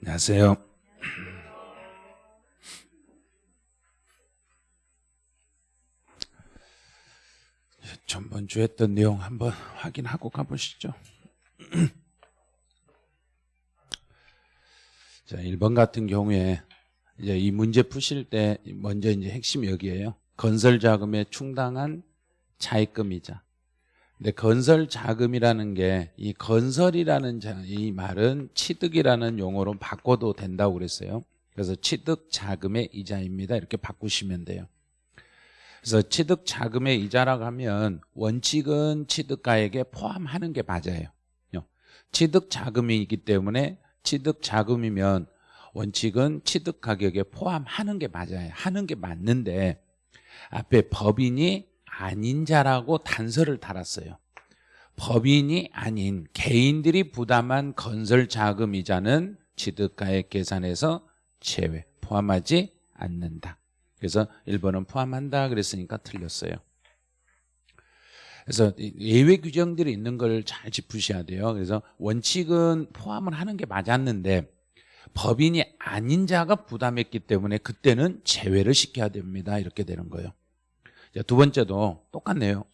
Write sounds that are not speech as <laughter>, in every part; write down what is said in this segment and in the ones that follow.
안녕하세요. 전번 주 했던 내용 한번 확인하고 가보시죠. <clears throat> 자, 1번 같은 경우에 이제 이 문제 푸실 때 먼저 이제 핵심이 여기에요. 건설 자금에 충당한 차입금이자. 근데 건설 자금이라는 게 이 건설이라는 자, 이 말은 취득이라는 용어로 바꿔도 된다고 그랬어요. 그래서 취득 자금의 이자입니다. 이렇게 바꾸시면 돼요. 그래서 취득 자금의 이자라고 하면 원칙은 취득가액에 포함하는 게 맞아요. 취득 자금이기 때문에 취득 자금이면 원칙은 취득 가격에 포함하는 게 맞아요. 하는 게 맞는데 앞에 법인이 아닌 자라고 단서를 달았어요. 법인이 아닌 개인들이 부담한 건설 자금 이자는 취득가액 계산에서 제외, 포함하지 않는다. 그래서 1번은 포함한다 그랬으니까 틀렸어요. 그래서 예외 규정들이 있는 걸 잘 짚으셔야 돼요. 그래서 원칙은 포함을 하는 게 맞았는데 법인이 아닌 자가 부담했기 때문에 그때는 제외를 시켜야 됩니다. 이렇게 되는 거예요. 두 번째도 똑같네요.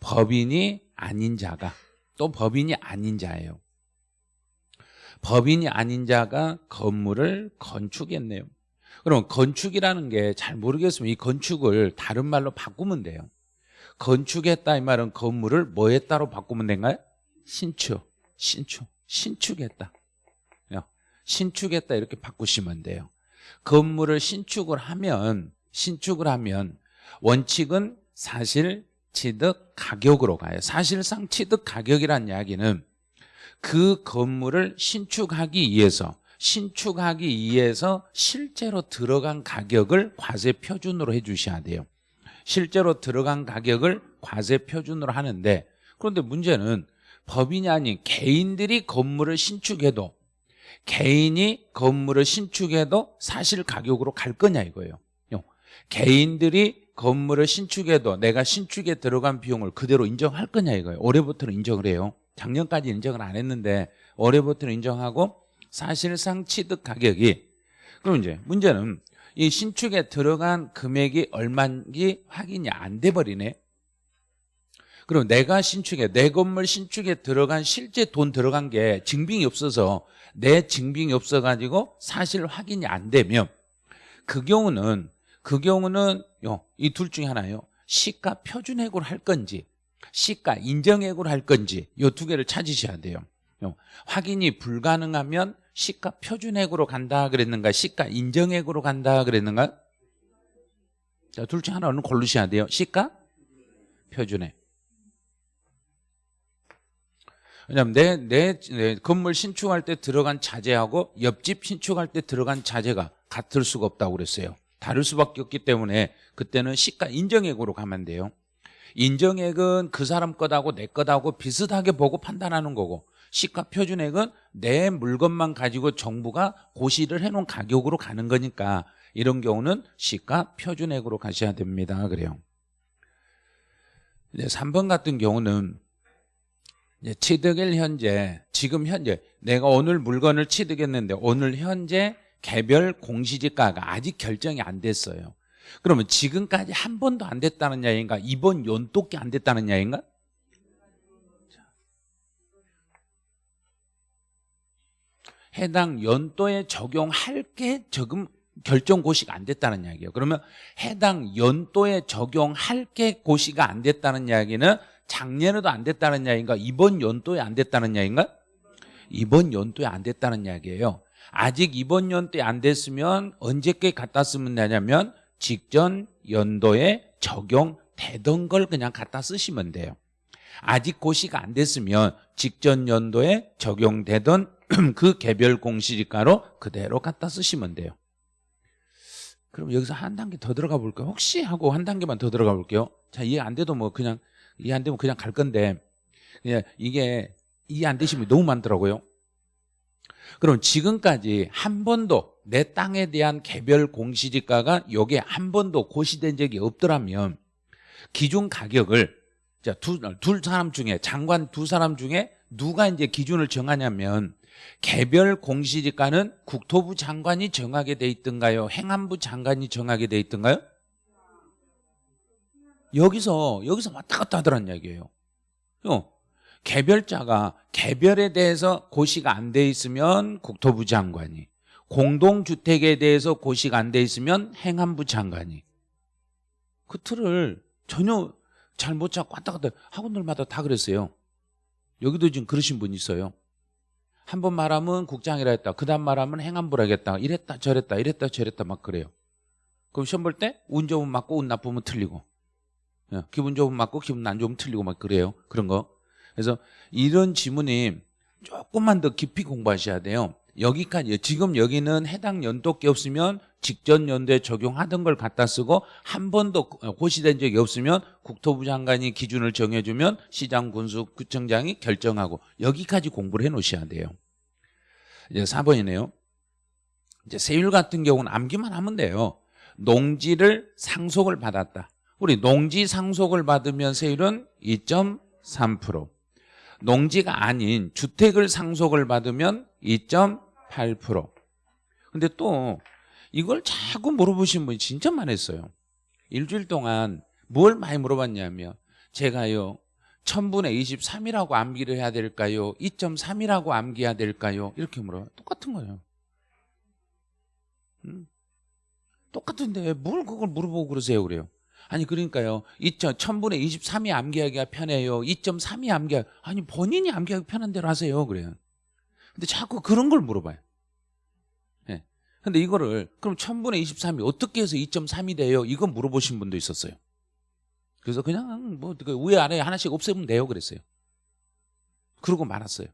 법인이 아닌 자가 또 법인이 아닌 자예요. 법인이 아닌 자가 건물을 건축했네요. 그럼 건축이라는 게 잘 모르겠으면 이 건축을 다른 말로 바꾸면 돼요. 건축했다 이 말은 건물을 뭐 했다로 바꾸면 된가요? 신축, 신축, 신축했다. 신축했다 이렇게 바꾸시면 돼요. 건물을 신축을 하면 신축을 하면 원칙은 사실 취득 가격으로 가요. 사실상 취득 가격이란 이야기는 그 건물을 신축하기 위해서 신축하기 위해서 실제로 들어간 가격을 과세 표준으로 해주셔야 돼요. 실제로 들어간 가격을 과세 표준으로 하는데 그런데 문제는 법인이 아닌 개인들이 건물을 신축해도 개인이 건물을 신축해도 사실 가격으로 갈 거냐 이거예요. 개인들이 건물을 신축해도 내가 신축에 들어간 비용을 그대로 인정할 거냐 이거예요. 올해부터는 인정을 해요. 작년까지 인정을 안 했는데 올해부터는 인정하고 사실상 취득 가격이 그럼 이제 문제는 이 신축에 들어간 금액이 얼마인지 확인이 안 돼 버리네. 그럼 내가 신축에 내 건물 신축에 들어간 실제 돈 들어간 게 증빙이 없어서 내 증빙이 없어 가지고 사실 확인이 안 되면 그 경우는 그 경우는 이 둘 중에 하나예요. 시가 표준액으로 할 건지 시가 인정액으로 할 건지 이 두 개를 찾으셔야 돼요. 확인이 불가능하면 시가 표준액으로 간다 그랬는가 시가 인정액으로 간다 그랬는가 자, 둘 중 하나는 고르셔야 돼요. 시가 표준액. 왜냐면 내, 내, 내 건물 신축할 때 들어간 자재하고 옆집 신축할 때 들어간 자재가 같을 수가 없다고 그랬어요. 다를 수밖에 없기 때문에 그때는 시가 인정액으로 가면 돼요. 인정액은 그 사람 것하고 내 것하고 비슷하게 보고 판단하는 거고 시가 표준액은 내 물건만 가지고 정부가 고시를 해놓은 가격으로 가는 거니까 이런 경우는 시가 표준액으로 가셔야 됩니다. 그래요. 이제 3번 같은 경우는 취득일 현재 지금 현재 내가 오늘 물건을 취득했는데 오늘 현재 개별 공시지가가 아직 결정이 안 됐어요. 그러면 지금까지 한 번도 안 됐다는 이야기인가? 이번 연도께 안 됐다는 이야기인가? 해당 연도에 적용할 게 지금 결정 고시가 안 됐다는 이야기예요. 그러면 해당 연도에 적용할 게 고시가 안 됐다는 이야기는 작년에도 안 됐다는 이야기인가? 이번 연도에 안 됐다는 이야기인가? 이번 연도에 안 됐다는 이야기예요. 아직 이번 연도에 안 됐으면 언제께 갖다 쓰면 되냐면 직전 연도에 적용되던 걸 그냥 갖다 쓰시면 돼요. 아직 고시가 안 됐으면 직전 연도에 적용되던 <clears throat> 그 개별 공시지가로 그대로 갖다 쓰시면 돼요. 그럼 여기서 한 단계 더 들어가 볼까요? 혹시 하고 한 단계만 더 들어가 볼게요. 자, 이해 안 돼도 뭐 그냥 이해 안 되면 그냥 갈 건데 이게 이해 안 되시면 너무 많더라고요. 그럼 지금까지 한 번도 내 땅에 대한 개별 공시지가가 여기에 한 번도 고시된 적이 없더라면 기준 가격을 자, 두, 둘 사람 중에 장관 두 사람 중에 누가 이제 기준을 정하냐면 개별 공시지가는 국토부 장관이 정하게 돼 있던가요? 행안부 장관이 정하게 돼 있던가요? 여기서 여기서 왔다 갔다 하더란 얘기예요. 어, 개별자가 개별에 대해서 고시가 안 돼 있으면 국토부 장관이 공동주택에 대해서 고시가 안 돼 있으면 행안부 장관이 그 틀을 전혀 잘못 잡고 왔다 갔다 학원들마다 다 그랬어요. 여기도 지금 그러신 분 있어요. 한 번 말하면 국장이라 했다. 그 다음 말하면 행안부라 했다. 이랬다 저랬다 이랬다 저랬다 막 그래요. 그럼 시험 볼 때 운 좋으면 맞고 운 나쁘면 틀리고 예, 기분 좋으면 맞고 기분 안 좋으면 틀리고 막 그래요. 그런 거. 그래서 이런 지문이 조금만 더 깊이 공부하셔야 돼요. 여기까지 지금 여기는 해당 연도께 없으면 직전 연도에 적용하던 걸 갖다 쓰고 한 번도 고시된 적이 없으면 국토부 장관이 기준을 정해주면 시장 군수 구청장이 결정하고 여기까지 공부를 해 놓으셔야 돼요. 이제 4번이네요. 이제 세율 같은 경우는 암기만 하면 돼요. 농지를 상속을 받았다. 우리 농지 상속을 받으면 세율은 2.3% 농지가 아닌 주택을 상속을 받으면 2.8% 근데 또 이걸 자꾸 물어보신 분이 진짜 많았어요 일주일 동안 뭘 많이 물어봤냐면 제가요 1000분의 23이라고 암기를 해야 될까요? 2.3이라고 암기해야 될까요? 이렇게 물어요 똑같은 거예요 음? 똑같은데 뭘 그걸 물어보고 그러세요 그래요 아니 그러니까요. 1000분의 23이 암기하기가 편해요. 2.3이 암기하기 아니 본인이 암기하기 편한 대로 하세요. 그래요. 근데 자꾸 그런 걸 물어봐요. 예. 근데 이거를 그럼 1000분의 23이 어떻게 해서 2.3이 돼요? 이거 물어보신 분도 있었어요. 그래서 그냥 뭐그 위에 아래 하나씩 없애면 돼요. 그랬어요. 그러고 말았어요.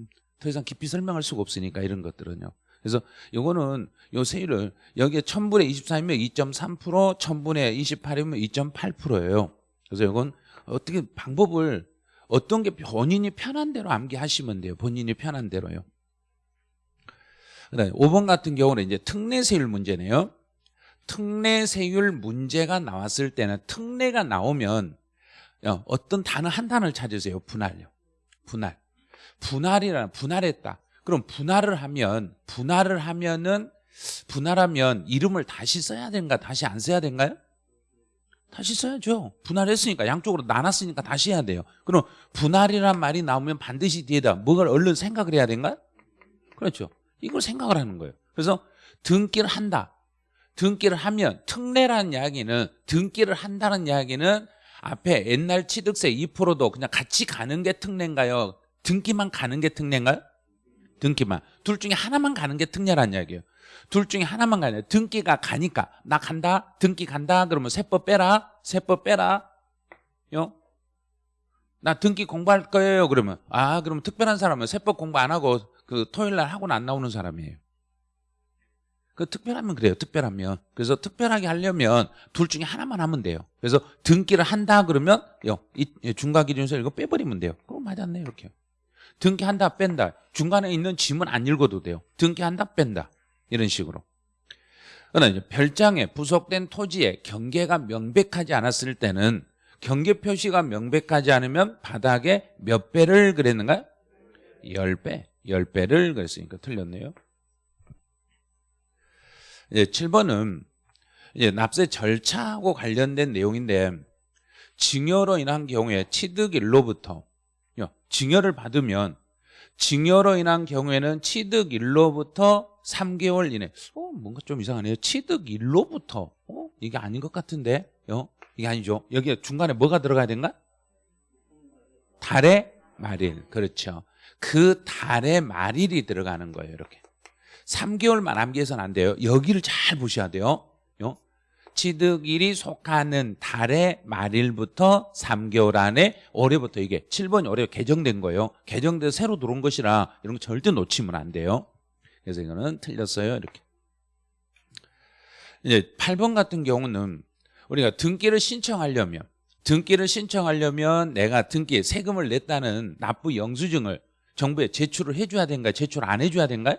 음, 더 이상 깊이 설명할 수가 없으니까 이런 것들은요 그래서 요거는 요 세율을 여기에 1000분의 23이면 2.3% 1000분의 28이면 2.8%예요. 그래서 이건 어떻게 방법을 어떤 게 본인이 편한 대로 암기하시면 돼요. 본인이 편한 대로요. 그다음에 5번 같은 경우는 이제 특례세율 문제네요. 특례세율 문제가 나왔을 때는 특례가 나오면 어, 어떤 단어 한 단어를 찾으세요. 분할요. 분할. 분할이라 분할했다 그럼 분할을 하면 분할을 하면은 분할하면 이름을 다시 써야 되는가 다시 안 써야 되는가요? 다시 써야죠 분할했으니까 양쪽으로 나눴으니까 다시 해야 돼요 그럼 분할이란 말이 나오면 반드시 뒤에다 뭐를 얼른 생각을 해야 되는가? 그렇죠 이걸 생각을 하는 거예요 그래서 등기를 한다 등기를 하면 특례라는 이야기는 등기를 한다는 이야기는 앞에 옛날 취득세 2%도 그냥 같이 가는 게 특례인가요? 등기만 가는 게 특례인가요? 등기만. 둘 중에 하나만 가는 게 특례란 이야기예요. 둘 중에 하나만 가냐 등기가 가니까. 나 간다? 등기 간다? 그러면 세법 빼라? 세법 빼라? 요? 나 등기 공부할 거예요. 그러면. 아 그러면 특별한 사람은 세법 공부 안 하고 그 토요일 날 학원 안 나오는 사람이에요. 그 특별하면 그래요. 특별하면. 그래서 특별하게 하려면 둘 중에 하나만 하면 돼요. 그래서 등기를 한다 그러면 요, 이 중과기준서 이거 빼버리면 돼요. 그럼 맞았네 이렇게 등기한다 뺀다. 중간에 있는 지문 안 읽어도 돼요. 등기한다 뺀다. 이런 식으로. 별장에 부속된 토지에 경계가 명백하지 않았을 때는 경계 표시가 명백하지 않으면 바닥에 몇 배를 그랬는가요? 10배 10배를 그랬으니까 틀렸네요. 이제 7번은 이제 납세 절차하고 관련된 내용인데 증여로 인한 경우에 취득일로부터 증여를 받으면 증여로 인한 경우에는 취득 일로부터 3개월 이내. 어 뭔가 좀 이상하네요. 취득 일로부터. 어 이게 아닌 것 같은데? 어 이게 아니죠. 여기 중간에 뭐가 들어가야 된가? 달의 말일 그렇죠. 그 달의 말일이 들어가는 거예요 이렇게. 3개월만 암기해서는 안 돼요. 여기를 잘 보셔야 돼요 어? 취득일이 속하는 달의 말일부터 3개월 안에 올해부터 이게 7번이 올해 개정된 거예요. 개정돼서 새로 들어온 것이라 이런 거 절대 놓치면 안 돼요. 그래서 이거는 틀렸어요. 이렇게. 이제 8번 같은 경우는 우리가 등기를 신청하려면 등기를 신청하려면 내가 등기에 세금을 냈다는 납부 영수증을 정부에 제출을 해줘야 된가 제출 안 해줘야 된가요?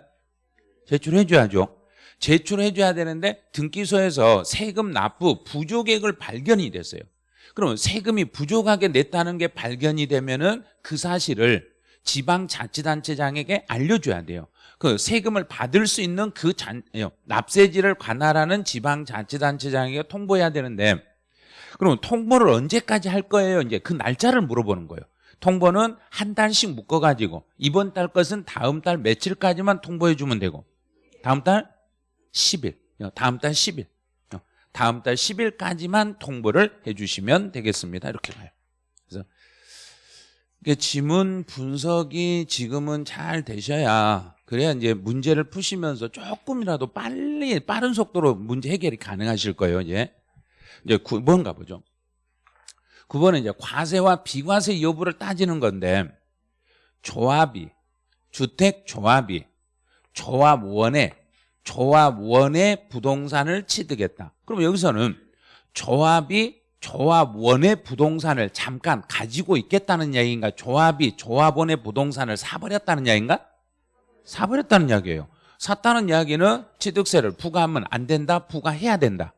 제출해줘야죠 제출해 줘야 되는데 등기소에서 세금 납부 부족액을 발견이 됐어요 그러면 세금이 부족하게 냈다는 게 발견이 되면은 그 사실을 지방자치단체장에게 알려줘야 돼요. 그 세금을 받을 수 있는 그 잔, 예, 납세지를 관할하는 지방자치단체장에게 통보해야 되는데 그럼 통보를 언제까지 할 거예요? 이제 그 날짜를 물어보는 거예요. 통보는 한 달씩 묶어가지고 이번 달 것은 다음 달 며칠까지만 통보해 주면 되고 다음 달 10일, 어, 다음 달 10일, 어, 다음 달 10일까지만 통보를 해주시면 되겠습니다. 이렇게 가요. 그래서 지문 분석이 지금은 잘 되셔야 그래야 이제 문제를 푸시면서 조금이라도 빨리 빠른 속도로 문제 해결이 가능하실 거예요. 이제 이제 9번 가보죠. 9번은 이제 과세와 비과세 여부를 따지는 건데 조합이 주택 조합이 조합원의 조합원의 부동산을 취득했다. 그럼 여기서는 조합이 조합원의 부동산을 잠깐 가지고 있겠다는 이야기인가? 조합이 조합원의 부동산을 사버렸다는 이야기인가? 사버렸다는 이야기예요. 샀다는 이야기는 취득세를 부과하면 안 된다, 부과해야 된다.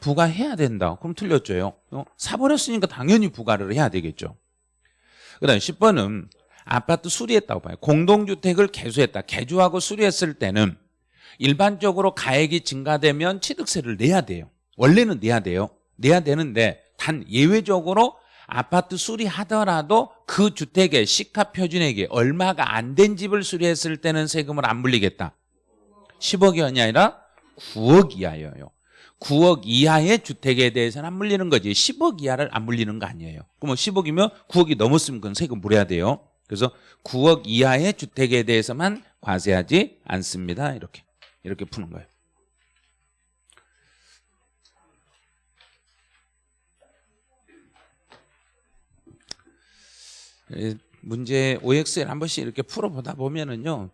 부과해야 된다. 그럼 틀렸죠. 어? 사버렸으니까 당연히 부과를 해야 되겠죠. 그 다음 10번은 아파트 수리했다고 봐요. 공동주택을 개수했다. 개조하고 수리했을 때는 일반적으로 가액이 증가되면 취득세를 내야 돼요. 원래는 내야 돼요. 내야 되는데 단 예외적으로 아파트 수리하더라도 그 주택의 시가 표준액이 얼마가 안 된 집을 수리했을 때는 세금을 안 물리겠다. 10억 원이 아니라 9억 이하여요. 9억 이하의 주택에 대해서는 안 물리는 거지 10억 이하를 안 물리는 거 아니에요 그러면 10억이면 9억이 넘었으면 그건 세금 물어야 돼요 그래서 9억 이하의 주택에 대해서만 과세하지 않습니다 이렇게 이렇게 푸는 거예요 예, 문제 OX를 한 번씩 이렇게 풀어보다 보면은요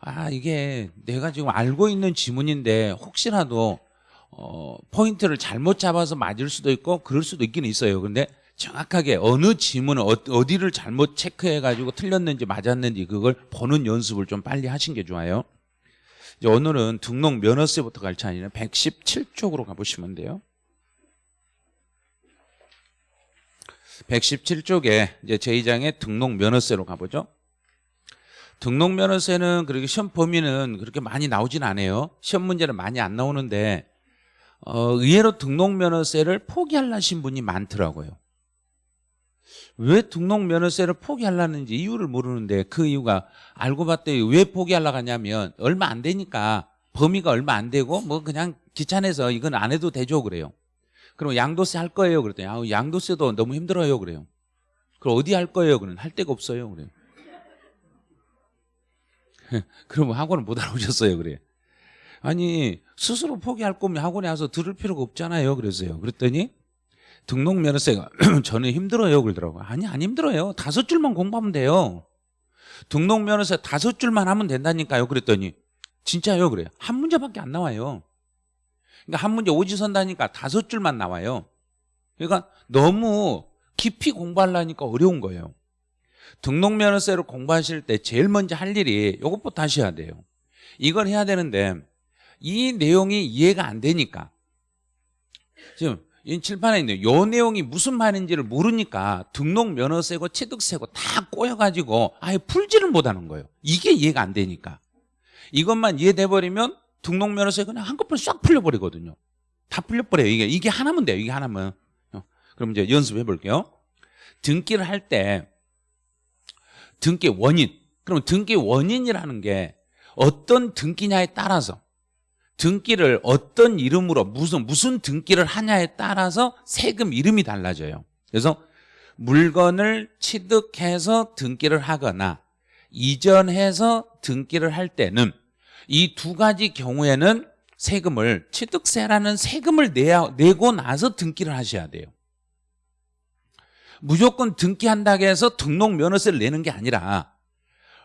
아 이게 내가 지금 알고 있는 지문인데 혹시라도 어, 포인트를 잘못 잡아서 맞을 수도 있고 그럴 수도 있긴 있어요. 근데 정확하게 어느 지문을 어, 디를 잘못 체크해가지고 틀렸는지 맞았는지 그걸 보는 연습을 좀 빨리 하신 게 좋아요. 오늘은 등록 면허세부터 갈 차례는 117쪽으로 가보시면 돼요. 117쪽에 이제 제2장의 등록 면허세로 가보죠. 등록 면허세는 그렇게 시험 범위는 그렇게 많이 나오진 않아요. 시험 문제는 많이 안 나오는데 어, 의외로 등록 면허세를 포기하려신 분이 많더라고요. 왜 등록 면허세를 포기하려는지 이유를 모르는데 그 이유가 알고 봤더니 왜 포기하려고 하냐면 얼마 안 되니까 범위가 얼마 안 되고 뭐 그냥 귀찮아서 이건 안 해도 되죠 그래요. 그럼 양도세 할 거예요 그랬더니 아, 양도세도 너무 힘들어요 그래요. 그럼 어디 할 거예요 그는 할 데가 없어요 그래요. <laughs> 그러면 학원을 못 알아오셨어요 그래. 아니 스스로 포기할 거면 학원에 와서 들을 필요가 없잖아요 그래서요 그랬더니 등록 면허세가 저는 <clears throat> 힘들어요 그러더라고요 아니 안 힘들어요. 다섯 줄만 공부하면 돼요. 등록 면허세 다섯 줄만 하면 된다니까요 그랬더니. 진짜요? 그래요. 한 문제밖에 안 나와요. 그러니까 한 문제 오지선다니까 다섯 줄만 나와요. 그러니까 너무 깊이 공부하려니까 어려운 거예요. 등록 면허세를 공부하실 때 제일 먼저 할 일이 이것부터 하셔야 돼요. 이걸 해야 되는데 이 내용이 이해가 안 되니까. 지금 이 칠판에 있는 요. 내용이 무슨 말인지를 모르니까 등록 면허세고 취득세고 다 꼬여가지고 아예 풀지를 못하는 거예요. 이게 이해가 안 되니까. 이것만 이해돼 버리면 등록 면허세 그냥 한꺼번에 싹 풀려버리거든요. 다 풀려버려요. 이게 이게 하나면 돼요. 이게 하나면. 어, 그럼 이제 연습해 볼게요. 등기를 할 때 등기 원인. 그럼 등기 원인이라는 게 어떤 등기냐에 따라서 등기를 어떤 이름으로 무슨 무슨 등기를 하냐에 따라서 세금 이름이 달라져요. 그래서 물건을 취득해서 등기를 하거나 이전해서 등기를 할 때는 이 두 가지 경우에는 세금을 취득세라는 세금을 내야, 내고 나서 등기를 하셔야 돼요. 무조건 등기한다고 해서 등록 면허세를 내는 게 아니라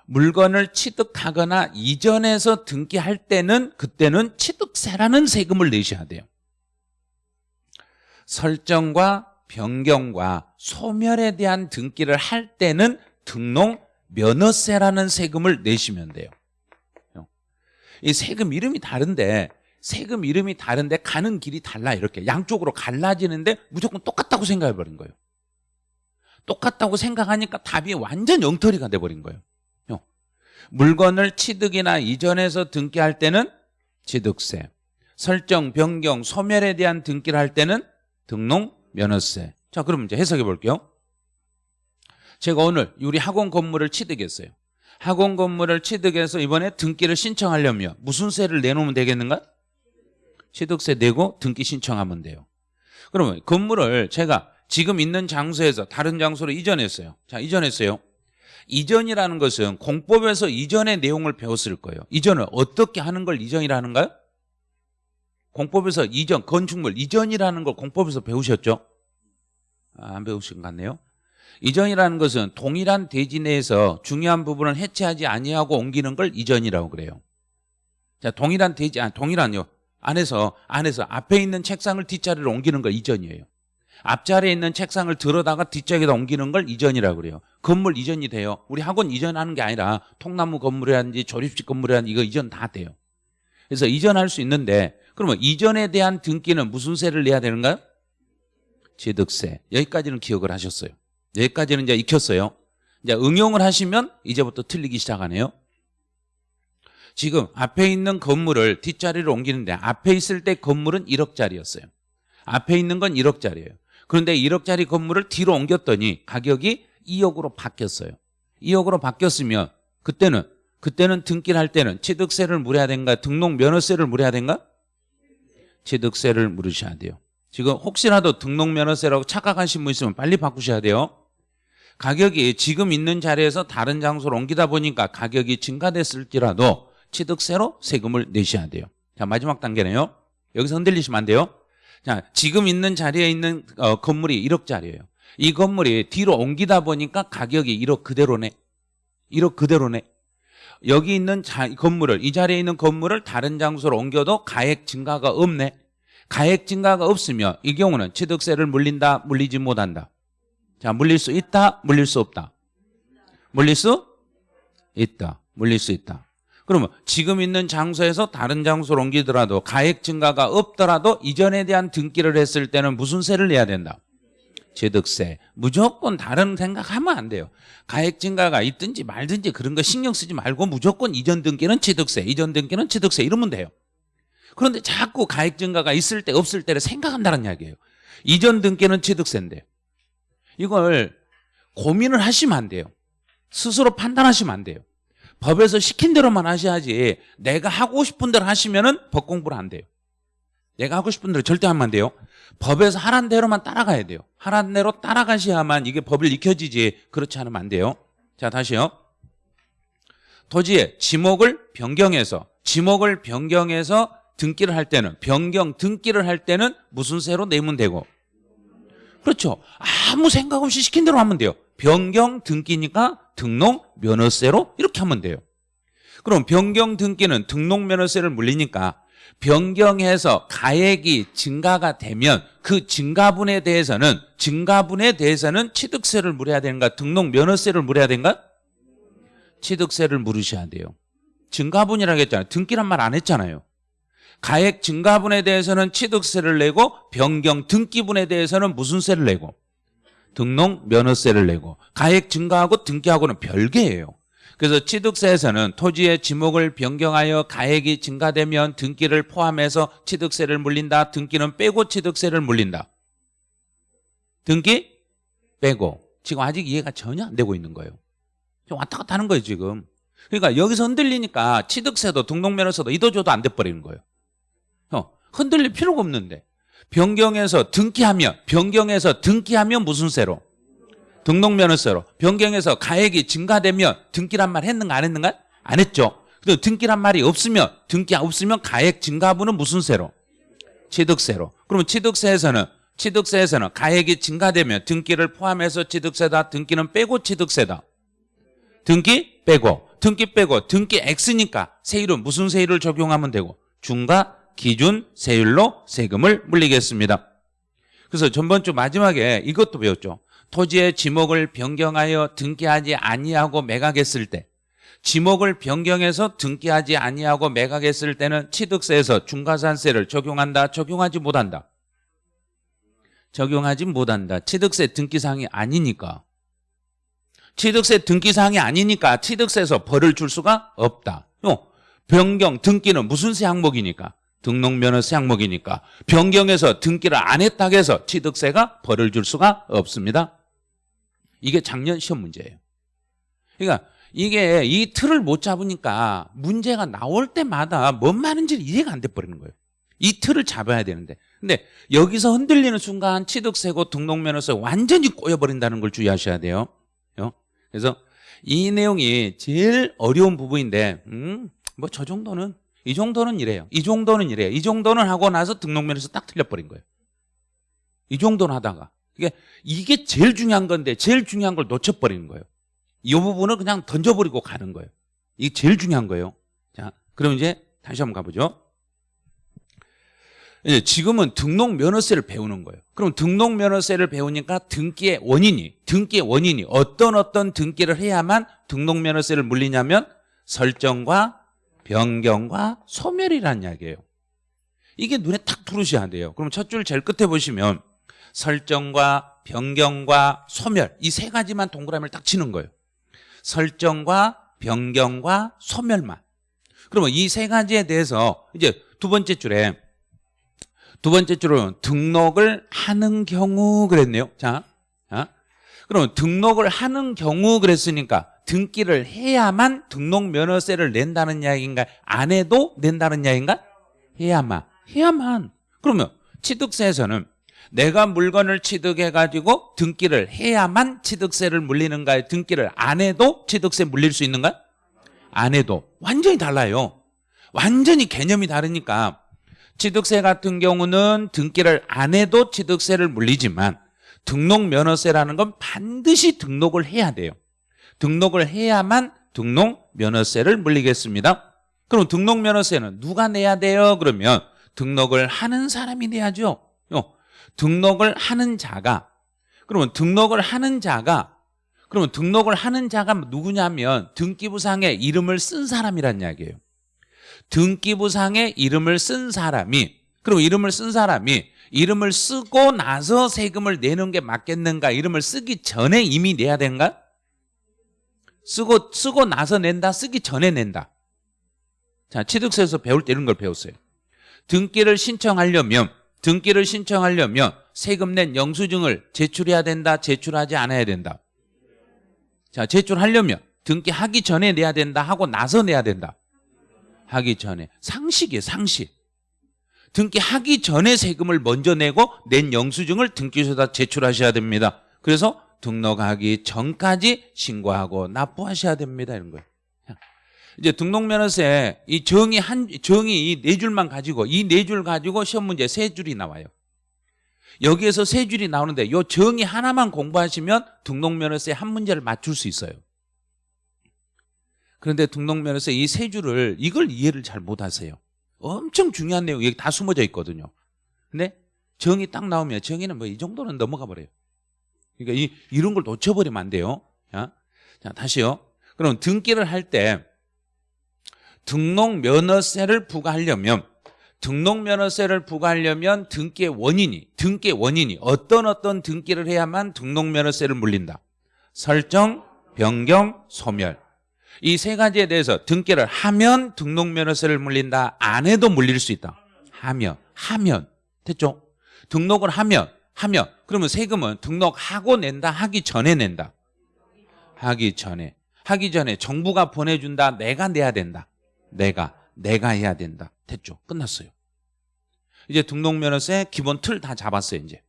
물건을 취득하거나 이전해서 등기할 때는 그때는 취득세라는 세금을 내셔야 돼요. 설정과 변경과 소멸에 대한 등기를 할 때는 등록 면허세라는 세금을 내시면 돼요. 이 세금 이름이 다른데 세금 이름이 다른데 가는 길이 달라 이렇게. 양쪽으로 갈라지는데 무조건 똑같다고 생각해 버린 거예요. 똑같다고 생각하니까 답이 완전 엉터리가 돼버린 거예요. 어. 물건을 취득이나 이전해서 등기할 때는 취득세, 설정, 변경, 소멸에 대한 등기를 할 때는 등록, 면허세. 자, 그럼 이제 해석해 볼게요. 제가 오늘 우리 학원 건물을 취득했어요. 학원 건물을 취득해서 이번에 등기를 신청하려면 무슨 세를 내놓으면 되겠는가? 취득세 내고 등기 신청하면 돼요. 그러면 건물을 제가 지금 있는 장소에서 다른 장소로 이전했어요. 자, 이전했어요. 이전이라는 것은 공법에서 이전의 내용을 배웠을 거예요. 이전을 어떻게 하는 걸 이전이라는가요? 공법에서 이전, 건축물 이전이라는 걸 공법에서 배우셨죠? 아, 안 배우신 것 같네요. 이전이라는 것은 동일한 대지 내에서 중요한 부분을 해체하지 아니하고 옮기는 걸 이전이라고 그래요. 자, 동일한 대지, 아, 동일한요. 안에서, 안에서 앞에 있는 책상을 뒷자리로 옮기는 걸 이전이에요. 앞자리에 있는 책상을 들어다가 뒷자리에다 옮기는 걸 이전이라고 그래요. 건물 이전이 돼요. 우리 학원 이전하는 게 아니라 통나무 건물이라든지 조립식 건물이라든지 이거 이전 다 돼요. 그래서 이전할 수 있는데 그러면 이전에 대한 등기는 무슨 세를 내야 되는가요? 취득세. 여기까지는 기억을 하셨어요. 여기까지는 이제 익혔어요. 이제 응용을 하시면 이제부터 틀리기 시작하네요. 지금 앞에 있는 건물을 뒷자리로 옮기는데 앞에 있을 때 건물은 1억짜리였어요. 앞에 있는 건 1억짜리예요. 그런데 1억짜리 건물을 뒤로 옮겼더니 가격이 2억으로 바뀌었어요. 2억으로 바뀌었으면 그때는 그때는 등기를 할 때는 취득세를 물어야 된가 등록 면허세를 물어야 된가? 취득세를 물으셔야 돼요. 지금 혹시라도 등록 면허세라고 착각하신 분 있으면 빨리 바꾸셔야 돼요. 가격이 지금 있는 자리에서 다른 장소로 옮기다 보니까 가격이 증가됐을지라도 취득세로 세금을 내셔야 돼요. 자 마지막 단계네요. 여기서 흔들리시면 안 돼요. 자 지금 있는 자리에 있는 어, 건물이 1억짜리예요. 이 건물이 뒤로 옮기다 보니까 가격이 1억 그대로네. 1억 그대로네. 여기 있는 자, 건물을 이 자리에 있는 건물을 다른 장소로 옮겨도 가액 증가가 없네. 가액 증가가 없으면 이 경우는 취득세를 물린다, 물리지 못한다. 자, 물릴 수 있다, 물릴 수 없다. 물릴 수 있다, 물릴 수 있다. 그러면 지금 있는 장소에서 다른 장소로 옮기더라도 가액 증가가 없더라도 이전에 대한 등기를 했을 때는 무슨 세를 내야 된다? 취득세. 무조건 다른 생각하면 안 돼요. 가액 증가가 있든지 말든지 그런 거 신경 쓰지 말고 무조건 이전 등기는 취득세, 이전 등기는 취득세 이러면 돼요. 그런데 자꾸 가액 증가가 있을 때 없을 때를 생각한다는 이야기예요. 이전 등기는 취득세인데 이걸 고민을 하시면 안 돼요. 스스로 판단하시면 안 돼요. 법에서 시킨 대로만 하셔야지 내가 하고 싶은 대로 하시면은 법 공부를 안 돼요. 내가 하고 싶은 대로 절대 하면 안 돼요. 법에서 하란 대로만 따라가야 돼요. 하란 대로 따라가셔야만 이게 법을 익혀지지 그렇지 않으면 안 돼요. 자 다시요. 토지의 지목을 변경해서 지목을 변경해서 등기를 할 때는 변경 등기를 할 때는 무슨 세로 내면 되고 그렇죠. 아무 생각 없이 시킨 대로 하면 돼요. 변경 등기니까 등록 면허세로 이렇게 하면 돼요. 그럼 변경 등기는 등록 면허세를 물리니까 변경해서 가액이 증가가 되면 그 증가분에 대해서는 증가분에 대해서는 취득세를 물어야 되는가 등록 면허세를 물어야 되는가 취득세를 물으셔야 돼요. 증가분이라고 했잖아요. 등기란 말 안 했잖아요. 가액 증가분에 대해서는 취득세를 내고 변경 등기분에 대해서는 무슨 세를 내고 등록 면허세를 내고 가액 증가하고 등기하고는 별개예요. 그래서 취득세에서는 토지의 지목을 변경하여 가액이 증가되면 등기를 포함해서 취득세를 물린다. 등기는 빼고 취득세를 물린다. 등기 빼고 지금 아직 이해가 전혀 안 되고 있는 거예요. 왔다 갔다 하는 거예요 지금. 그러니까 여기서 흔들리니까 취득세도 등록면허세도 이도저도 안 돼버리는 거예요. 어, 흔들릴 필요가 없는데 변경해서 등기하면 변경해서 등기하면 무슨 세로? 등록면허세로 변경해서 가액이 증가되면 등기란 말 했는가 안 했는가? 안 했죠. 근데 등기란 말이 없으면 등기 없으면 가액 증가분은 무슨 세로? 취득세로. 그러면 취득세에서는 취득세에서는 가액이 증가되면 등기를 포함해서 취득세다. 등기는 빼고 취득세다. 등기 빼고 등기 빼고 등기 X니까 세율은 무슨 세율을 적용하면 되고 중과 기준 세율로 세금을 물리겠습니다. 그래서 전번 주 마지막에 이것도 배웠죠. 토지의 지목을 변경하여 등기하지 아니하고 매각했을 때 지목을 변경해서 등기하지 아니하고 매각했을 때는 취득세에서 중과산세를 적용한다 적용하지 못한다 적용하지 못한다 취득세 등기사항이 아니니까 취득세 등기사항이 아니니까 취득세에서 벌을 줄 수가 없다. 요 변경 등기는 무슨 세 항목이니까? 등록면허세 항목이니까 변경해서 등기를 안 했다고 해서 취득세가 벌을 줄 수가 없습니다. 이게 작년 시험 문제예요. 그러니까 이게 이 틀을 못 잡으니까 문제가 나올 때마다 뭔 말인지 이해가 안 돼 버리는 거예요. 이 틀을 잡아야 되는데 근데 여기서 흔들리는 순간 취득세고 등록면허세 완전히 꼬여버린다는 걸 주의하셔야 돼요. 어? 그래서 이 내용이 제일 어려운 부분인데 음, 뭐 저 정도는 이 정도는 이래요. 이 정도는 이래요. 이 정도는 하고 나서 등록면허세 딱 틀려버린 거예요. 이 정도는 하다가 이게 이게 제일 중요한 건데 제일 중요한 걸 놓쳐버리는 거예요. 이 부분을 그냥 던져버리고 가는 거예요. 이게 제일 중요한 거예요. 자, 그럼 이제 다시 한번 가보죠. 이제 지금은 등록 면허세를 배우는 거예요. 그럼 등록 면허세를 배우니까 등기의 원인이 등기의 원인이 어떤 어떤 등기를 해야만 등록 면허세를 물리냐면 설정과 변경과 소멸이라는 이야기예요. 이게 눈에 탁 들으셔야 돼요. 그럼 첫 줄 제일 끝에 보시면 설정과 변경과 소멸 이 세 가지만 동그라미를 딱 치는 거예요. 설정과 변경과 소멸만. 그러면 이 세 가지에 대해서 이제 두 번째 줄에 두 번째 줄은 등록을 하는 경우 그랬네요. 자, 자. 그러면 등록을 하는 경우 그랬으니까 등기를 해야만 등록 면허세를 낸다는 이야기인가? 안 해도 낸다는 이야기인가? 해야만. 해야만. 그러면 취득세에서는 내가 물건을 취득해가지고 등기를 해야만 취득세를 물리는가요? 등기를 안 해도 취득세 물릴 수 있는가? 안 해도. 완전히 달라요. 완전히 개념이 다르니까 취득세 같은 경우는 등기를 안 해도 취득세를 물리지만 등록 면허세라는 건 반드시 등록을 해야 돼요. 등록을 해야만 등록 면허세를 물리겠습니다. 그럼 등록 면허세는 누가 내야 돼요? 그러면 등록을 하는 사람이 내야죠. 어, 등록을 하는 자가 그러면 등록을 하는 자가 그러면 등록을 하는 자가 누구냐면 등기부상에 이름을 쓴 사람이란 이야기예요. 등기부상에 이름을 쓴 사람이 그럼 이름을 쓴 사람이 이름을 쓰고 나서 세금을 내는 게 맞겠는가? 이름을 쓰기 전에 이미 내야 되는가? 쓰고 쓰고 나서 낸다. 쓰기 전에 낸다. 자, 취득세에서 배울 때 이런 걸 배웠어요. 등기를 신청하려면 등기를 신청하려면 세금 낸 영수증을 제출해야 된다. 제출하지 않아야 된다. 자, 제출하려면 등기하기 전에 내야 된다. 하고 나서 내야 된다. 하기 전에 상식이에요 상식 등기하기 전에 세금을 먼저 내고 낸 영수증을 등기소에다 제출하셔야 됩니다 그래서 등록하기 전까지 신고하고 납부하셔야 됩니다 이런 거예요 이제 등록면허세 이 정의 한 정의 이 네 줄만 가지고 이 네 줄 가지고 시험 문제 세 줄이 나와요 여기에서 세 줄이 나오는데 요 정의 하나만 공부하시면 등록면허세 한 문제를 맞출 수 있어요 그런데 등록면허세 이 세 줄을 이걸 이해를 잘 못하세요. 엄청 중요한 내용 여기 다 숨어져 있거든요. 근데 정의 딱 나오면 정의는 뭐 이 정도는 넘어가 버려요. 그러니까 이, 이런 걸 놓쳐버리면 안 돼요. 자, 자 다시요. 그럼 등기를 할 때 등록 면허세를 부과하려면 등록 면허세를 부과하려면 등기의 원인이 등기의 원인이 어떤 어떤 등기를 해야만 등록 면허세를 물린다. 설정, 변경, 소멸 이 세 가지에 대해서 등기를 하면 등록 면허세를 물린다. 안 해도 물릴 수 있다. 하면 하면 됐죠? 등록을 하면 하면 그러면 세금은 등록하고 낸다 하기 전에 낸다. 하기 전에 하기 전에 정부가 보내준다. 내가 내야 된다. 내가 내가 해야 된다. 됐죠? 끝났어요. 이제 등록면허세 기본 틀 다 잡았어요. 이제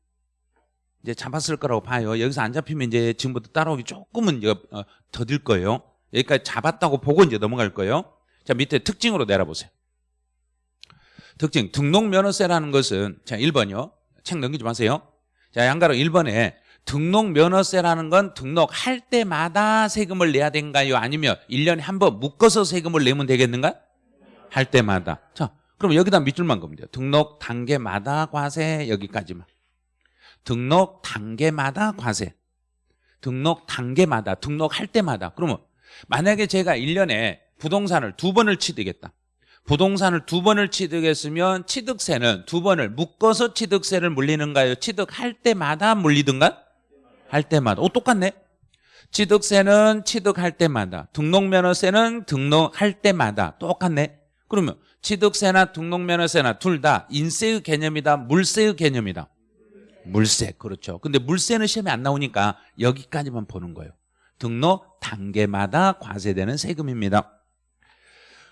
이제 잡았을 거라고 봐요. 여기서 안 잡히면 이제 지금부터 따라오기 조금은 어, 더딜 거예요. 여기까지 잡았다고 보고 이제 넘어갈 거예요. 자, 밑에 특징으로 내려보세요. 특징, 등록면허세라는 것은, 자, 1번이요. 책 넘기지 마세요. 자, 양가로 1번에 등록 면허세라는 건 등록할 때마다 세금을 내야 되는가요? 아니면 1년에 한 번 묶어서 세금을 내면 되겠는가? 할 때마다. 자, 그럼 여기다 밑줄만 그으면 돼요. 등록 단계마다 과세 여기까지만. 등록 단계마다 과세. 등록 단계마다, 등록할 때마다. 그러면 만약에 제가 1년에 부동산을 두 번을 취득했다. 부동산을 두 번을 취득했으면 취득세는 두 번을 묶어서 취득세를 물리는가요? 취득할 때마다 물리든가? 할 때마다. 오, 똑같네. 취득세는 취득할 때마다 등록면허세는 등록할 때마다 똑같네 그러면 취득세나 등록면허세나 둘 다 인세의 개념이다 물세의 개념이다 물세 그렇죠 근데 물세는 시험에 안 나오니까 여기까지만 보는 거예요 등록 단계마다 과세되는 세금입니다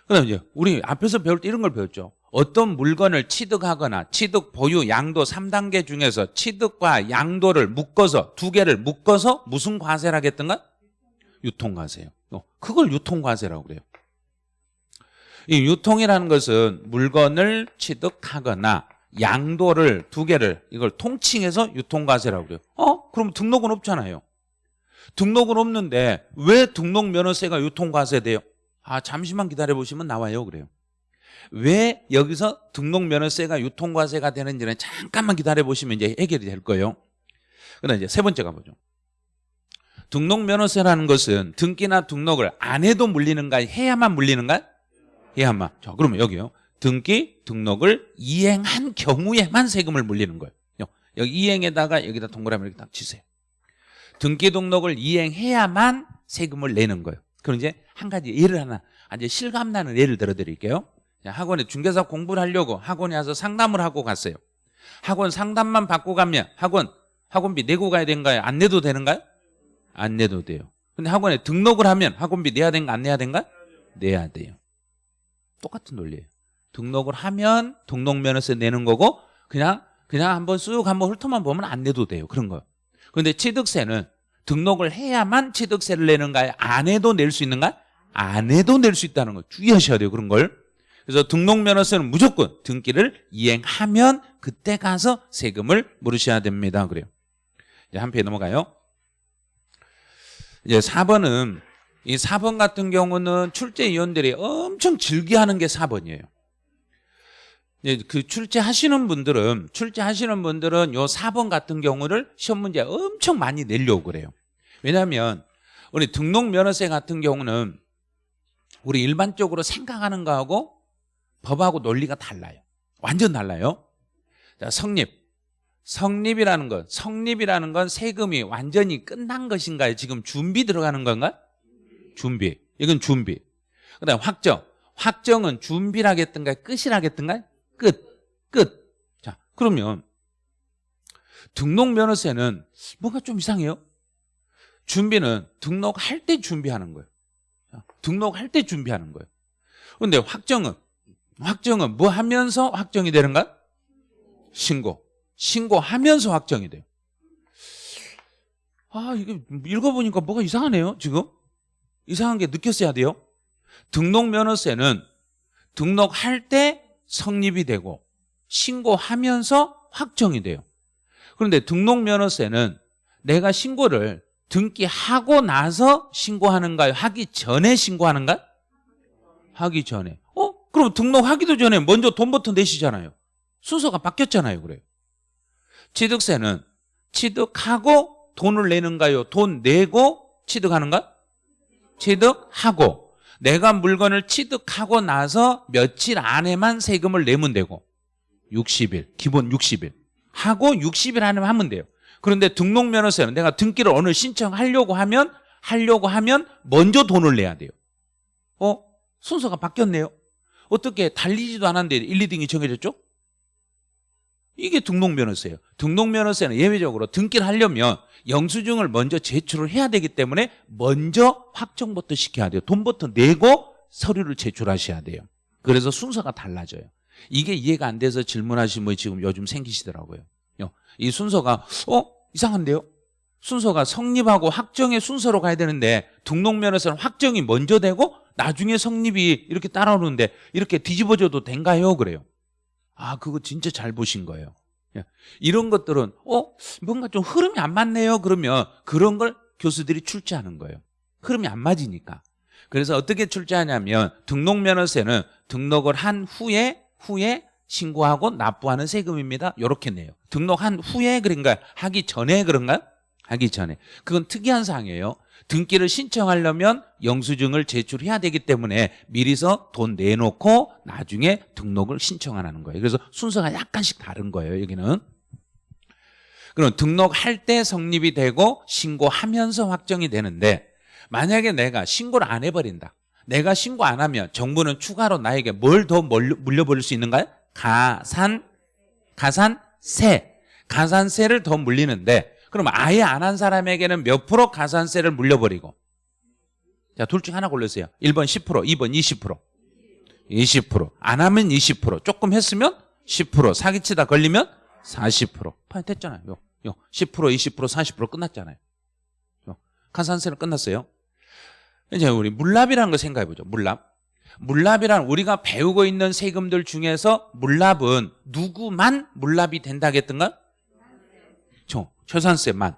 그다음 이제 우리 앞에서 배울 때 이런 걸 배웠죠 어떤 물건을 취득하거나 취득 보유 양도 3단계 중에서 취득과 양도를 묶어서 두 개를 묶어서 무슨 과세를 하겠던가? 유통과세요. 어, 그걸 유통과세라고 그래요. 이 유통이라는 것은 물건을 취득하거나 양도를 두 개를 이걸 통칭해서 유통과세라고 그래요. 어? 그럼 등록은 없잖아요. 등록은 없는데 왜 등록 면허세가 유통과세 돼요? 아 잠시만 기다려 보시면 나와요 그래요. 왜 여기서 등록 면허세가 유통과세가 되는지는 잠깐만 기다려 보시면 이제 해결이 될 거예요. 그다음 이제 세 번째 가보죠. 등록 면허세라는 것은 등기나 등록을 안 해도 물리는가 해야만 물리는가? 해야만. 자, 그러면 여기요. 등기, 등록을 이행한 경우에만 세금을 물리는 거예요. 여기 이행에다가 여기다 동그라미 이렇게 딱 치세요. 등기 등록을 이행해야만 세금을 내는 거예요. 그럼 이제 한 가지 예를 하나, 이제 실감나는 예를 들어 드릴게요. 학원에 중개사 공부를 하려고 학원에 와서 상담을 하고 갔어요. 학원 상담만 받고 가면 학원 학원비 내고 가야 되는가요? 안 내도 되는가요? 안 내도 돼요. 근데 학원에 등록을 하면 학원비 내야 되는가 안 내야 되는가? 내야 돼요. 똑같은 논리예요. 등록을 하면 등록면허세 내는 거고 그냥 그냥 한번 쑥 한번 훑어만 보면 안 내도 돼요. 그런 거. 그런데 취득세는 등록을 해야만 취득세를 내는가요? 안 해도 낼 수 있는가? 안 해도 낼 수 있다는 거 주의하셔야 돼요. 그런 걸. 그래서 등록면허세는 무조건 등기를 이행하면 그때 가서 세금을 물으셔야 됩니다. 그래요. 이제 한 페이지 넘어가요. 이제 4번은 이 4번 같은 경우는 출제위원들이 엄청 즐겨하는 게 4번이에요. 이제 그 출제하시는 분들은 출제하시는 분들은 요 4번 같은 경우를 시험 문제 엄청 많이 내려고 그래요. 왜냐하면 우리 등록면허세 같은 경우는 우리 일반적으로 생각하는 거하고 법하고 논리가 달라요. 완전 달라요. 자, 성립. 성립이라는 건, 성립이라는 건 세금이 완전히 끝난 것인가요? 지금 준비 들어가는 건가? 준비. 이건 준비. 그 다음 확정. 확정은 준비를 하겠던가 끝이라 하겠던가 끝. 끝. 자, 그러면 등록 면허세는 뭔가 좀 이상해요. 준비는 등록할 때 준비하는 거예요. 등록할 때 준비하는 거예요. 그런데 확정은 확정은 뭐 하면서 확정이 되는가? 신고. 신고하면서 확정이 돼요. 아, 이게 읽어보니까 뭐가 이상하네요, 지금. 이상한 게 느꼈어야 돼요. 등록면허세는 등록할 때 성립이 되고 신고하면서 확정이 돼요. 그런데 등록면허세는 내가 신고를 등기하고 나서 신고하는가요? 하기 전에 신고하는가? 하기 전에. 그럼 등록하기도 전에 먼저 돈부터 내시잖아요. 순서가 바뀌었잖아요. 그래요. 취득세는 취득하고 돈을 내는가요? 돈 내고 취득하는가? 취득하고 내가 물건을 취득하고 나서 며칠 안에만 세금을 내면 되고 60일, 기본 60일 하고 60일 안에만 하면 돼요. 그런데 등록면허세는 내가 등기를 오늘 신청하려고 하면 하려고 하면 먼저 돈을 내야 돼요. 어? 순서가 바뀌었네요. 어떻게 달리지도 않았는데 1, 2등이 정해졌죠? 이게 등록면허세예요. 등록면허세는 예외적으로 등기를 하려면 영수증을 먼저 제출을 해야 되기 때문에 먼저 확정부터 시켜야 돼요. 돈부터 내고 서류를 제출하셔야 돼요. 그래서 순서가 달라져요. 이게 이해가 안 돼서 질문하신 분이 지금 요즘 생기시더라고요. 이 순서가 어? 이상한데요? 순서가 성립하고 확정의 순서로 가야 되는데 등록면허세는 확정이 먼저 되고 나중에 성립이 이렇게 따라오는데 이렇게 뒤집어져도 된가요? 그래요. 아, 그거 진짜 잘 보신 거예요. 예. 이런 것들은 어? 뭔가 좀 흐름이 안 맞네요. 그러면 그런 걸 교수들이 출제하는 거예요. 흐름이 안 맞으니까. 그래서 어떻게 출제하냐면 등록면허세는 등록을 한 후에 후에 신고하고 납부하는 세금입니다. 이렇게 내요. 등록한 후에 그런가 하기 전에 그런가? 하기 전에. 그건 특이한 사항이에요. 등기를 신청하려면 영수증을 제출해야 되기 때문에 미리서 돈 내놓고 나중에 등록을 신청하는 거예요. 그래서 순서가 약간씩 다른 거예요. 여기는. 그럼 등록할 때 성립이 되고 신고하면서 확정이 되는데 만약에 내가 신고를 안 해버린다. 내가 신고 안 하면 정부는 추가로 나에게 뭘 더 물려버릴 수 있는가요? 가산, 가산세. 가산세를 더 물리는데 그럼 아예 안 한 사람에게는 몇 프로 가산세를 물려버리고 자, 둘 중 하나 골르세요. 1번 10%, 2번 20%. 20%. 안 하면 20%. 조금 했으면 10%. 사기치다 걸리면 40%. 파이 됐잖아요. 요, 요. 10%, 20%, 40% 끝났잖아요. 요. 가산세는 끝났어요. 이제 우리 물납이라는 걸 생각해 보죠. 물납. 물납이란 우리가 배우고 있는 세금들 중에서 물납은 누구만 물납이 된다겠던가? 저 최산세만.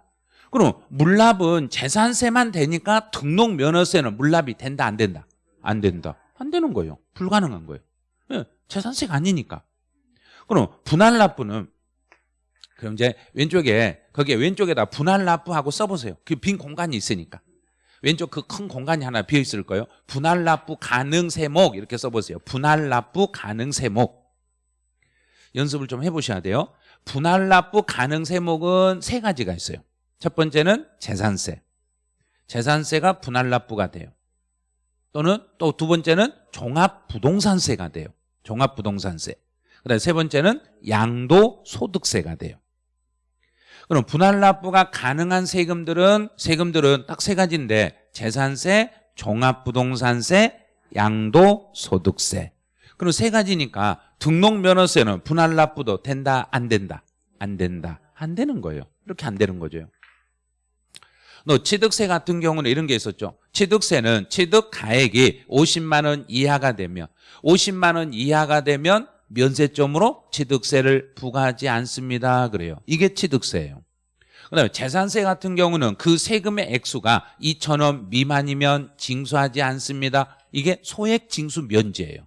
그럼 물납은 재산세만 되니까 등록 면허세는 물납이 된다 안 된다? 안 된다. 안 되는 거예요. 불가능한 거예요. 예, 재산세가 아니니까. 그럼 분할 납부는 그럼 이제 왼쪽에 거기에 왼쪽에다 분할 납부하고 써보세요. 그 빈 공간이 있으니까. 왼쪽 그 큰 공간이 하나 비어 있을 거예요. 분할 납부 가능 세목 이렇게 써보세요. 분할 납부 가능 세목 연습을 좀 해보셔야 돼요. 분할 납부 가능 세목은 세 가지가 있어요. 첫 번째는 재산세. 재산세가 분할 납부가 돼요. 또는 또 두 번째는 종합부동산세가 돼요. 종합부동산세. 그다음에 세 번째는 양도소득세가 돼요. 그럼 분할 납부가 가능한 세금들은 세금들은 딱 세 가지인데 재산세, 종합부동산세, 양도소득세. 그럼 세 가지니까 등록면허세는 분할 납부도 된다 안 된다 안 된다 안 되는 거예요. 이렇게 안 되는 거죠. 너 취득세 같은 경우는 이런 게 있었죠. 취득세는 취득 가액이 50만 원 이하가 되면 50만 원 이하가 되면 면세점으로 취득세를 부과하지 않습니다. 그래요. 이게 취득세예요. 그다음에 재산세 같은 경우는 그 세금의 액수가 2천 원 미만이면 징수하지 않습니다. 이게 소액 징수 면제예요.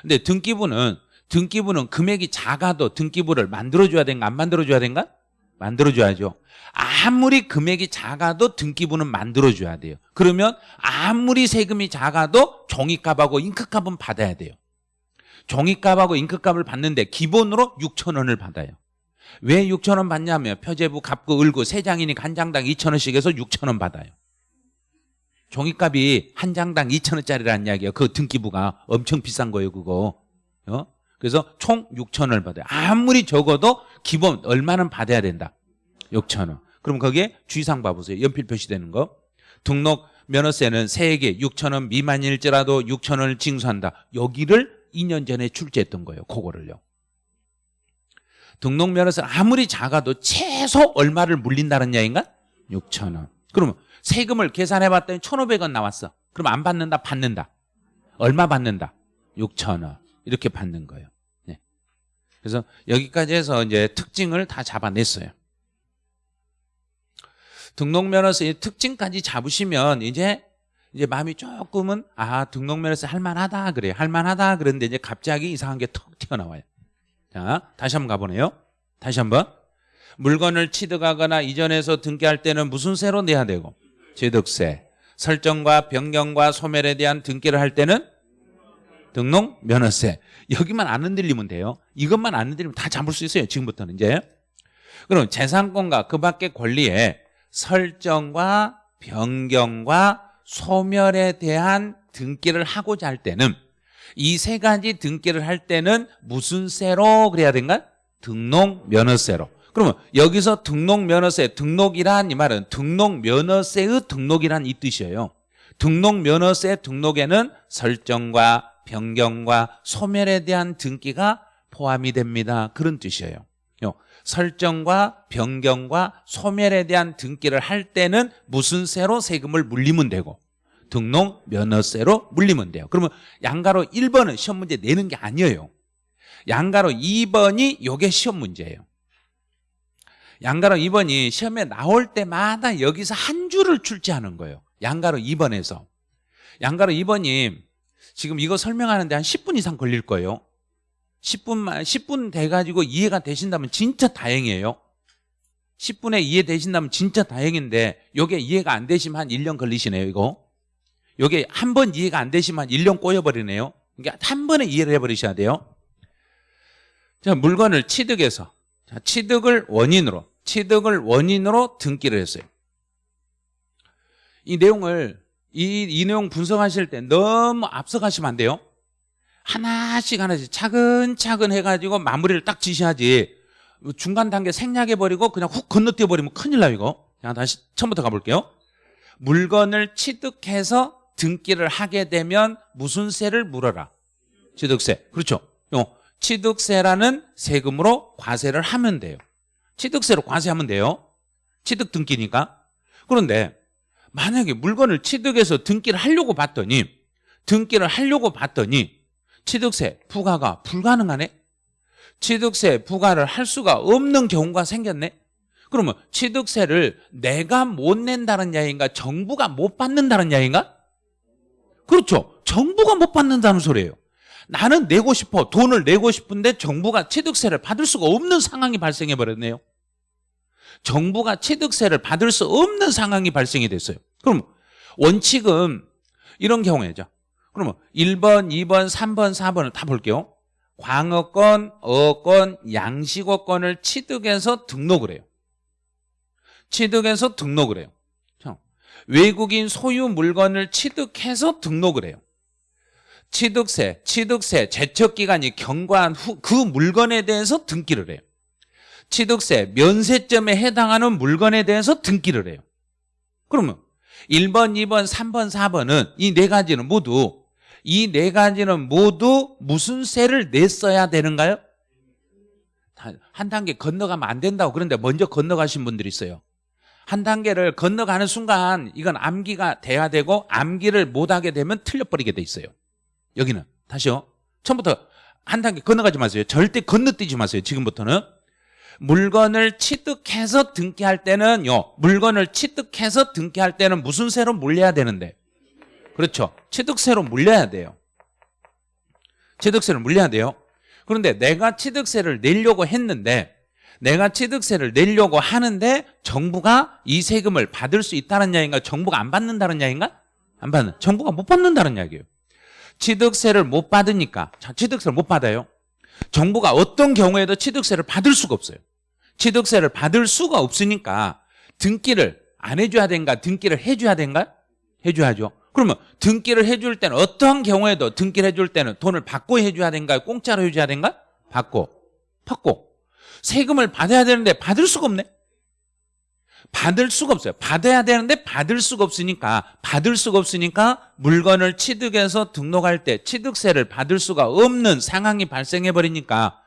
근데 등기부는 등기부는 금액이 작아도 등기부를 만들어줘야 된가 안 만들어줘야 된가? 만들어줘야죠. 아무리 금액이 작아도 등기부는 만들어줘야 돼요. 그러면 아무리 세금이 작아도 종이값하고 잉크값은 받아야 돼요. 종이값하고 잉크값을 받는데 기본으로 6천 원을 받아요. 왜 6천 원 받냐면 표제부 값고 을고 세 장이니까 한 장당 2천 원씩 해서 6천 원 받아요. 종이값이 한 장당 2천 원짜리라는 이야기예요. 그 등기부가 엄청 비싼 거예요, 그거. 어? 그래서 총 6천 원을 받아요. 아무리 적어도 기본 얼마는 받아야 된다. 6천 원. 그럼 거기에 주의사항 봐보세요. 연필 표시되는 거. 등록 면허세는 세액에 6천 원 미만일지라도 6천 원을 징수한다. 여기를 2년 전에 출제했던 거예요. 그거를요. 등록 면허세 아무리 작아도 최소 얼마를 물린다는 이야기인가? 6천 원. 그러면 세금을 계산해 봤더니 1,500원 나왔어. 그럼 안 받는다? 받는다. 얼마 받는다? 6천 원. 이렇게 받는 거예요. 네. 그래서 여기까지 해서 이제 특징을 다 잡아냈어요. 등록면허세 특징까지 잡으시면 이제 이제 마음이 조금은 아 등록면허세 할만하다 그래요. 할만하다 그런데 이제 갑자기 이상한 게 턱 튀어나와요. 자 다시 한번 가보네요. 다시 한번 물건을 취득하거나 이전해서 등기할 때는 무슨 세로 내야 되고 취득세 설정과 변경과 소멸에 대한 등기를 할 때는 등록 면허세 여기만 안 흔들리면 돼요. 이것만 안 흔들리면 다 잡을 수 있어요. 지금부터는 이제 그럼 재산권과 그 밖의 권리에 설정과 변경과 소멸에 대한 등기를 하고자 할 때는 이 세 가지 등기를 할 때는 무슨 세로 그래야 된가? 등록 면허세로. 그러면 여기서 등록 면허세 등록이란 이 말은 등록 면허세의 등록이란 이 뜻이에요. 등록 면허세 등록에는 설정과 변경과 소멸에 대한 등기가 포함이 됩니다. 그런 뜻이에요. 설정과 변경과 소멸에 대한 등기를 할 때는 무슨 세로 세금을 물리면 되고 등록 면허세로 물리면 돼요. 그러면 양가로 1번은 시험 문제 내는 게 아니에요. 양가로 2번이 요게 시험 문제예요. 양가로 2번이 시험에 나올 때마다 여기서 한 줄을 출제하는 거예요. 양가로 2번에서. 양가로 2번이 지금 이거 설명하는데 한 10분 이상 걸릴 거예요. 10분만 10분 돼 가지고 이해가 되신다면 진짜 다행이에요. 10분에 이해되신다면 진짜 다행인데 요게 이해가 안 되시면 한 1년 걸리시네요, 이거. 요게 한 번 이해가 안 되시면 한 1년 꼬여 버리네요. 그러니까 한 번에 이해를 해 버리셔야 돼요. 자, 물건을 취득해서 자, 취득을 원인으로 취득을 원인으로 등기를 했어요. 이 내용을 이, 이 내용 분석하실 때 너무 앞서가시면 안 돼요. 하나씩 하나씩 차근차근 해가지고 마무리를 딱 지시하지. 중간 단계 생략해버리고 그냥 훅 건너뛰어버리면 큰일 나요 이거. 자 다시 처음부터 가볼게요. 물건을 취득해서 등기를 하게 되면 무슨 세를 물어라? 취득세. 그렇죠? 요 취득세라는 세금으로 과세를 하면 돼요. 취득세로 과세하면 돼요. 취득 등기니까. 그런데 만약에 물건을 취득해서 등기를 하려고 봤더니 등기를 하려고 봤더니 취득세 부과가 불가능하네? 취득세 부과를 할 수가 없는 경우가 생겼네? 그러면 취득세를 내가 못 낸다는 이야기인가 정부가 못 받는다는 이야기인가? 그렇죠. 정부가 못 받는다는 소리예요. 나는 내고 싶어 돈을 내고 싶은데 정부가 취득세를 받을 수가 없는 상황이 발생해 버렸네요. 정부가 취득세를 받을 수 없는 상황이 발생이 됐어요. 그럼 원칙은 이런 경우에죠 그러면 1번, 2번, 3번, 4번을 다 볼게요. 광어권, 어권, 양식어권을 취득해서 등록을 해요. 취득해서 등록을 해요. 외국인 소유 물건을 취득해서 등록을 해요. 취득세, 취득세, 제척기간이 경과한 후 그 물건에 대해서 등기를 해요. 취득세, 면세점에 해당하는 물건에 대해서 등기를 해요. 그러면 1번, 2번, 3번, 4번은 이 네 가지는 모두 이 네 가지는 모두 무슨 세를 냈어야 되는가요? 한 단계 건너가면 안 된다고 그런데 먼저 건너가신 분들이 있어요. 한 단계를 건너가는 순간 이건 암기가 돼야 되고 암기를 못하게 되면 틀려버리게 돼 있어요. 여기는 다시요. 처음부터 한 단계 건너가지 마세요. 절대 건너뛰지 마세요. 지금부터는 물건을 취득해서 등기할 때는요. 물건을 취득해서 등기할 때는 무슨 세로 물려야 되는데 그렇죠. 취득세로 물려야 돼요. 취득세를 물려야 돼요. 그런데 내가 취득세를 내려고 했는데 내가 취득세를 내려고 하는데 정부가 이 세금을 받을 수 있다는 이야기인가 정부가 안 받는다는 이야기인가? 안 받는 정부가 못 받는다는 이야기예요. 취득세를 못 받으니까 자, 취득세를 못 받아요. 정부가 어떤 경우에도 취득세를 받을 수가 없어요. 취득세를 받을 수가 없으니까 등기를 안 해줘야 된가 등기를 해줘야 된가? 해줘야죠. 그러면 등기를 해줄 때는 어떤 경우에도 등기를 해줄 때는 돈을 받고 해줘야 된가요? 공짜로 해줘야 된가? 받고 받고 세금을 받아야 되는데 받을 수가 없네 받을 수가 없어요 받아야 되는데 받을 수가 없으니까 받을 수가 없으니까 물건을 취득해서 등록할 때 취득세를 받을 수가 없는 상황이 발생해 버리니까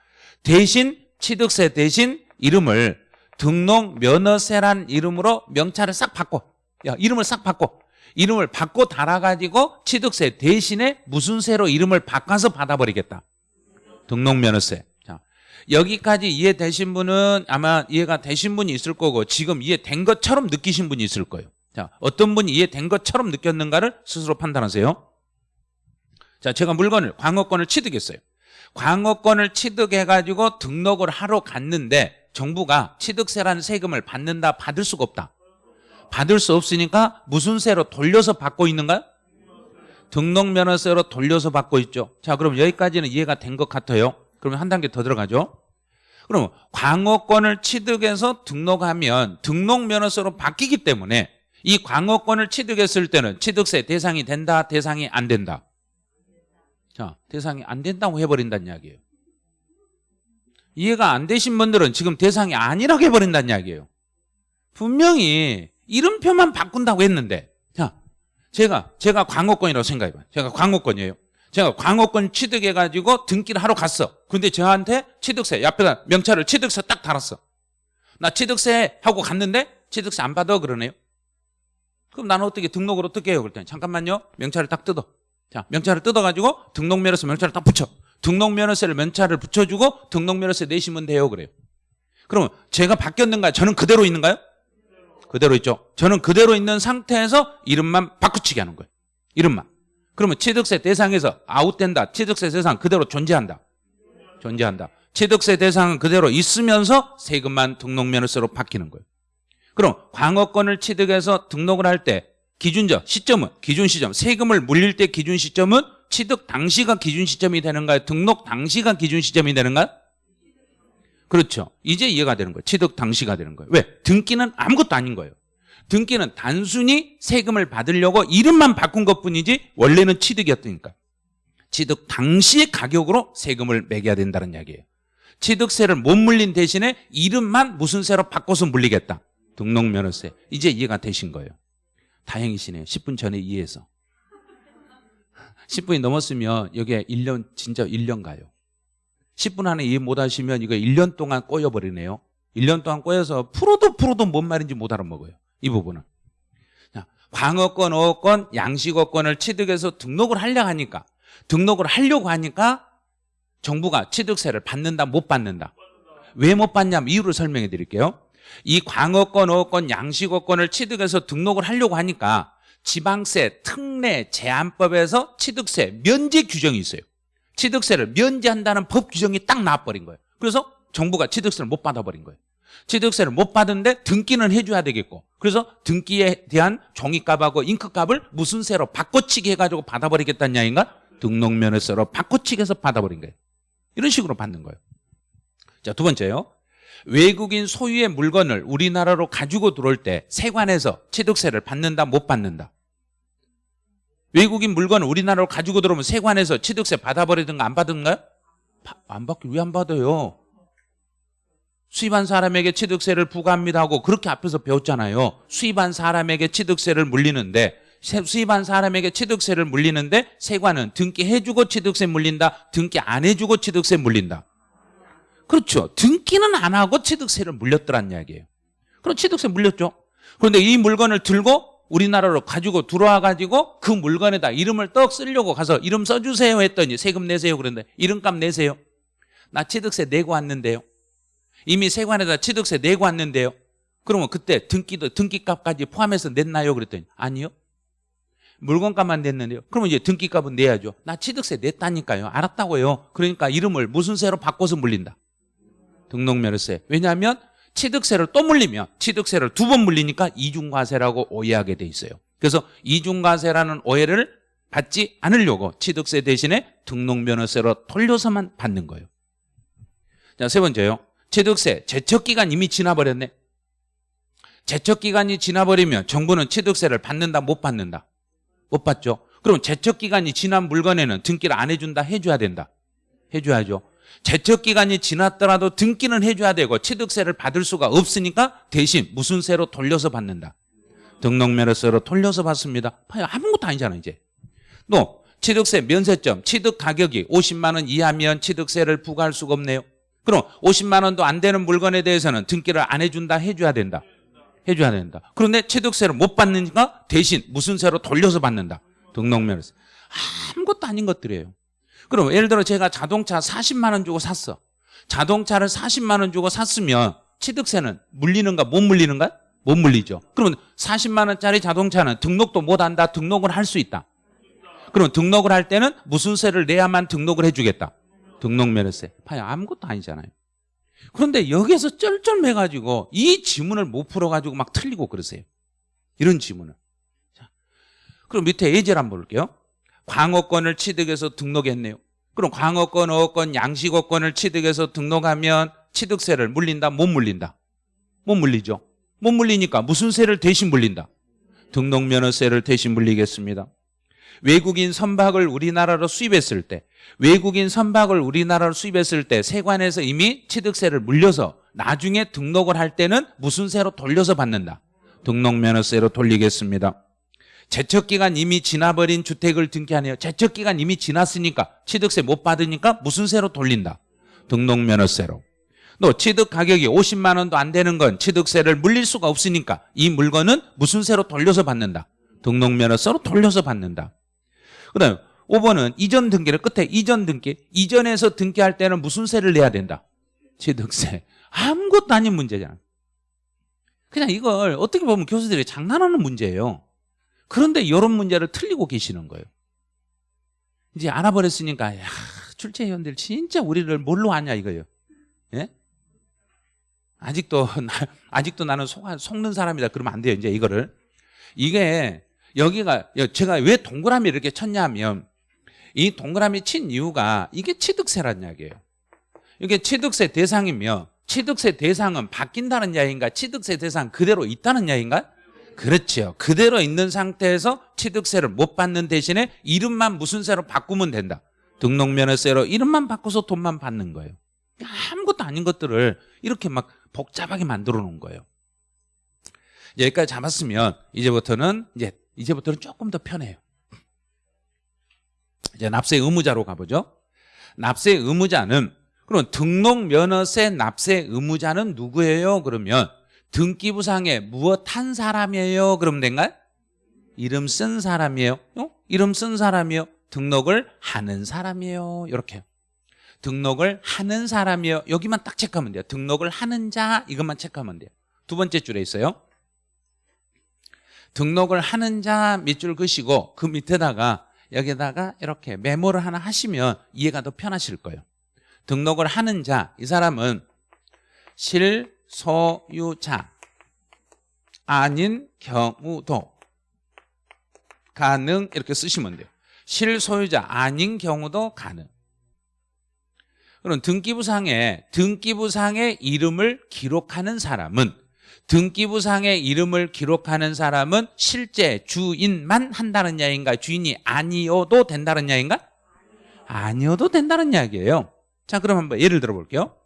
대신 취득세 대신 이름을 등록 면허세란 이름으로 명찰을 싹 바꿔. 야 이름을 싹 바꿔. 이름을 바꿔 달아가지고 취득세 대신에 무슨 세로 이름을 바꿔서 받아버리겠다. 등록 면허세. 자, 여기까지 이해되신 분은 아마 이해가 되신 분이 있을 거고 지금 이해된 것처럼 느끼신 분이 있을 거예요. 자, 어떤 분이 이해된 것처럼 느꼈는가를 스스로 판단하세요. 자, 제가 물건을 광어권을 취득했어요. 광어권을 취득해가지고 등록을 하러 갔는데 정부가 취득세라는 세금을 받는다 받을 수가 없다. 받을 수 없으니까 무슨 세로 돌려서 받고 있는가요? 등록면허세로 돌려서 받고 있죠. 자 그럼 여기까지는 이해가 된 것 같아요. 그러면 한 단계 더 들어가죠. 그럼 광어권을 취득해서 등록하면 등록면허세로 바뀌기 때문에 이 광어권을 취득했을 때는 취득세 대상이 된다 대상이 안 된다? 자 대상이 안 된다고 해버린다는 이야기예요 이해가 안 되신 분들은 지금 대상이 아니라고 해버린다는 이야기예요. 분명히 이름표만 바꾼다고 했는데 자 제가 제가 광어권이라고 생각해봐요. 제가 광어권이에요. 제가 광어권 취득해가지고 등기를 하러 갔어. 근데 저한테 취득세 옆에다 명찰을 취득세 딱 달았어. 나 취득세 하고 갔는데 취득세 안 받아 그러네요. 그럼 나는 어떻게 등록을 어떻게 해요? 그랬더니 잠깐만요. 명찰을 딱 뜯어. 자 명찰을 뜯어가지고 등록면허세 명찰을 딱 붙여 등록면허세를 면찰을 붙여주고 등록면허세 내시면 돼요 그래요 그러면 제가 바뀌었는가요 저는 그대로 있는가요 그대로 있죠. 저는 그대로 있는 상태에서 이름만 바꾸치게 하는 거예요. 이름만. 그러면 취득세 대상에서 아웃된다. 취득세 대상 그대로 존재한다. 존재한다. 취득세 대상은 그대로 있으면서 세금만 등록면허세로 바뀌는 거예요. 그럼 광어권을 취득해서 등록을 할 때 기준점, 시점은 기준 시점, 세금을 물릴 때 기준 시점은 취득 당시가 기준 시점이 되는가요? 등록 당시가 기준 시점이 되는가요? 그렇죠. 이제 이해가 되는 거예요. 취득 당시가 되는 거예요. 왜? 등기는 아무것도 아닌 거예요. 등기는 단순히 세금을 받으려고 이름만 바꾼 것뿐이지 원래는 취득이었으니까. 취득 당시의 가격으로 세금을 매겨야 된다는 이야기예요. 취득세를 못 물린 대신에 이름만 무슨 세로 바꿔서 물리겠다. 등록면허세. 이제 이해가 되신 거예요. 다행이시네요. 10분 전에 이해해서. 10분이 넘었으면 여기에 1년 진짜 1년 가요. 10분 안에 이해 못 하시면 이거 1년 동안 꼬여버리네요. 1년 동안 꼬여서 풀어도 풀어도 뭔 말인지 못 알아먹어요. 이 부분은. 자, 광어권, 어권, 양식어권을 취득해서 등록을 하려고 하니까 등록을 하려고 하니까 정부가 취득세를 받는다 못 받는다. 왜 못 받냐면 이유를 설명해 드릴게요. 이 광어권, 어권, 양식어권을 취득해서 등록을 하려고 하니까 지방세 특례 제한법에서 취득세 면제 규정이 있어요. 취득세를 면제한다는 법 규정이 딱 나와버린 거예요. 그래서 정부가 취득세를 못 받아버린 거예요. 취득세를 못 받은데 등기는 해줘야 되겠고 그래서 등기에 대한 종이값하고 잉크값을 무슨 세로 바꿔치기 해가지고 받아버리겠다는 이야기인가? 등록면허세로 바꿔치기 해서 받아버린 거예요. 이런 식으로 받는 거예요. 자, 두 번째요. 외국인 소유의 물건을 우리나라로 가지고 들어올 때 세관에서 취득세를 받는다 못 받는다. 외국인 물건을 우리나라로 가지고 들어오면 세관에서 취득세 받아버리든가 안 받든가요? 바- 안 받기 왜안 받아요? 수입한 사람에게 취득세를 부과합니다 하고 그렇게 앞에서 배웠잖아요. 수입한 사람에게 취득세를 물리는데 세- 수입한 사람에게 취득세를 물리는데 세관은 등기해주고 취득세 물린다. 등기 안 해주고 취득세 물린다. 그렇죠. 등기는 안 하고 취득세를 물렸더란 이야기예요. 그럼 취득세 물렸죠. 그런데 이 물건을 들고 우리나라로 가지고 들어와 가지고 그 물건에다 이름을 떡 쓰려고 가서 이름 써주세요 했더니 세금 내세요 그런데 이름값 내세요. 나 취득세 내고 왔는데요. 이미 세관에다 취득세 내고 왔는데요. 그러면 그때 등기도 등기값까지 포함해서 냈나요? 그랬더니 아니요. 물건값만 냈는데요. 그러면 이제 등기값은 내야죠. 나 취득세 냈다니까요. 알았다고요. 그러니까 이름을 무슨 세로 바꿔서 물린다. 등록면허세. 왜냐하면 취득세를 또 물리면 취득세를 두 번 물리니까 이중과세라고 오해하게 돼 있어요. 그래서 이중과세라는 오해를 받지 않으려고 취득세 대신에 등록면허세로 돌려서만 받는 거예요. 자, 세 번째요. 취득세 제척기간 이미 지나버렸네. 제척기간이 지나버리면 정부는 취득세를 받는다 못 받는다? 못 받죠. 그럼 제척기간이 지난 물건에는 등기를 안 해준다 해줘야 된다. 해줘야죠. 제척 기간이 지났더라도 등기는 해줘야 되고 취득세를 받을 수가 없으니까 대신 무슨 세로 돌려서 받는다. 등록면허세로 돌려서 받습니다. 아무것도 아니잖아 이제. 또 취득세 면세점 취득 가격이 50만 원 이하면 취득세를 부과할 수가 없네요. 그럼 50만 원도 안 되는 물건에 대해서는 등기를 안 해준다 해줘야 된다. 해줘야 된다. 그런데 취득세를 못 받으니까 대신 무슨 세로 돌려서 받는다. 등록면허세. 아무것도 아닌 것들이에요. 그럼 예를 들어 제가 자동차 40만 원 주고 샀어. 자동차를 40만 원 주고 샀으면 취득세는 물리는가 못 물리는가? 못 물리죠. 그러면 40만 원짜리 자동차는 등록도 못 한다. 등록을 할 수 있다. 그럼 등록을 할 때는 무슨 세를 내야만 등록을 해주겠다. 등록면허세. 봐요. 아무것도 아니잖아요. 그런데 여기에서 쩔쩔매가지고 이 지문을 못 풀어가지고 막 틀리고 그러세요. 이런 지문을. 자, 그럼 밑에 예제를 한번 볼게요. 광어권을 취득해서 등록했네요. 그럼 광어권, 어권, 양식어권을 취득해서 등록하면 취득세를 물린다? 못 물린다? 못 물리죠. 못 물리니까 무슨 세를 대신 물린다? 등록면허세를 대신 물리겠습니다. 외국인 선박을 우리나라로 수입했을 때 외국인 선박을 우리나라로 수입했을 때 세관에서 이미 취득세를 물려서 나중에 등록을 할 때는 무슨 세로 돌려서 받는다? 등록면허세로 돌리겠습니다. 제척기간 이미 지나버린 주택을 등기하네요. 제척기간 이미 지났으니까 취득세 못 받으니까 무슨 세로 돌린다? 등록면허세로. 또 취득 가격이 50만 원도 안 되는 건 취득세를 물릴 수가 없으니까 이 물건은 무슨 세로 돌려서 받는다? 등록면허세로 돌려서 받는다. 그 다음에 5번은 이전 등기를 끝에 이전 등기 이전에서 등기할 때는 무슨 세를 내야 된다? 취득세. 아무것도 아닌 문제잖아. 그냥 이걸 어떻게 보면 교수들이 장난하는 문제예요. 그런데 이런 문제를 틀리고 계시는 거예요. 이제 알아버렸으니까 야, 출제위원들 진짜 우리를 뭘로 아냐 이거예요. 예? 아직도 나, 아직도 나는 속, 속는 사람이다 그러면 안 돼요. 이제 이거를 이게 여기가 제가 왜 동그라미 이렇게 쳤냐면 이 동그라미 친 이유가 이게 취득세란 이야기예요. 이게 취득세 대상이면 취득세 대상은 바뀐다는 이야기인가? 취득세 대상 그대로 있다는 이야기인가? 그렇죠. 그대로 있는 상태에서 취득세를 못 받는 대신에 이름만 무슨 세로 바꾸면 된다. 등록면허세로 이름만 바꿔서 돈만 받는 거예요. 아무것도 아닌 것들을 이렇게 막 복잡하게 만들어 놓은 거예요. 여기까지 잡았으면 이제부터는 이제 이제부터는 조금 더 편해요. 이제 납세 의무자로 가보죠. 납세 의무자는 그럼 등록 면허세 납세 의무자는 누구예요? 그러면 등기부상에 무엇 한 사람이에요? 그러면 된가요? 이름 쓴 사람이에요. 어? 이름 쓴 사람이에요. 등록을 하는 사람이에요. 이렇게. 등록을 하는 사람이에요. 여기만 딱 체크하면 돼요. 등록을 하는 자 이것만 체크하면 돼요. 두 번째 줄에 있어요. 등록을 하는 자 밑줄 그시고 그 밑에다가 여기다가 이렇게 메모를 하나 하시면 이해가 더 편하실 거예요. 등록을 하는 자, 이 사람은 실 소유자 아닌 경우도 가능 이렇게 쓰시면 돼요. 실소유자 아닌 경우도 가능. 그럼 등기부상에 등기부상의 이름을 기록하는 사람은 등기부상의 이름을 기록하는 사람은 실제 주인만 한다는 이야기인가? 주인이 아니어도 된다는 이야기인가? 아니어도 된다는 이야기예요. 자, 그럼 한번 예를 들어 볼게요.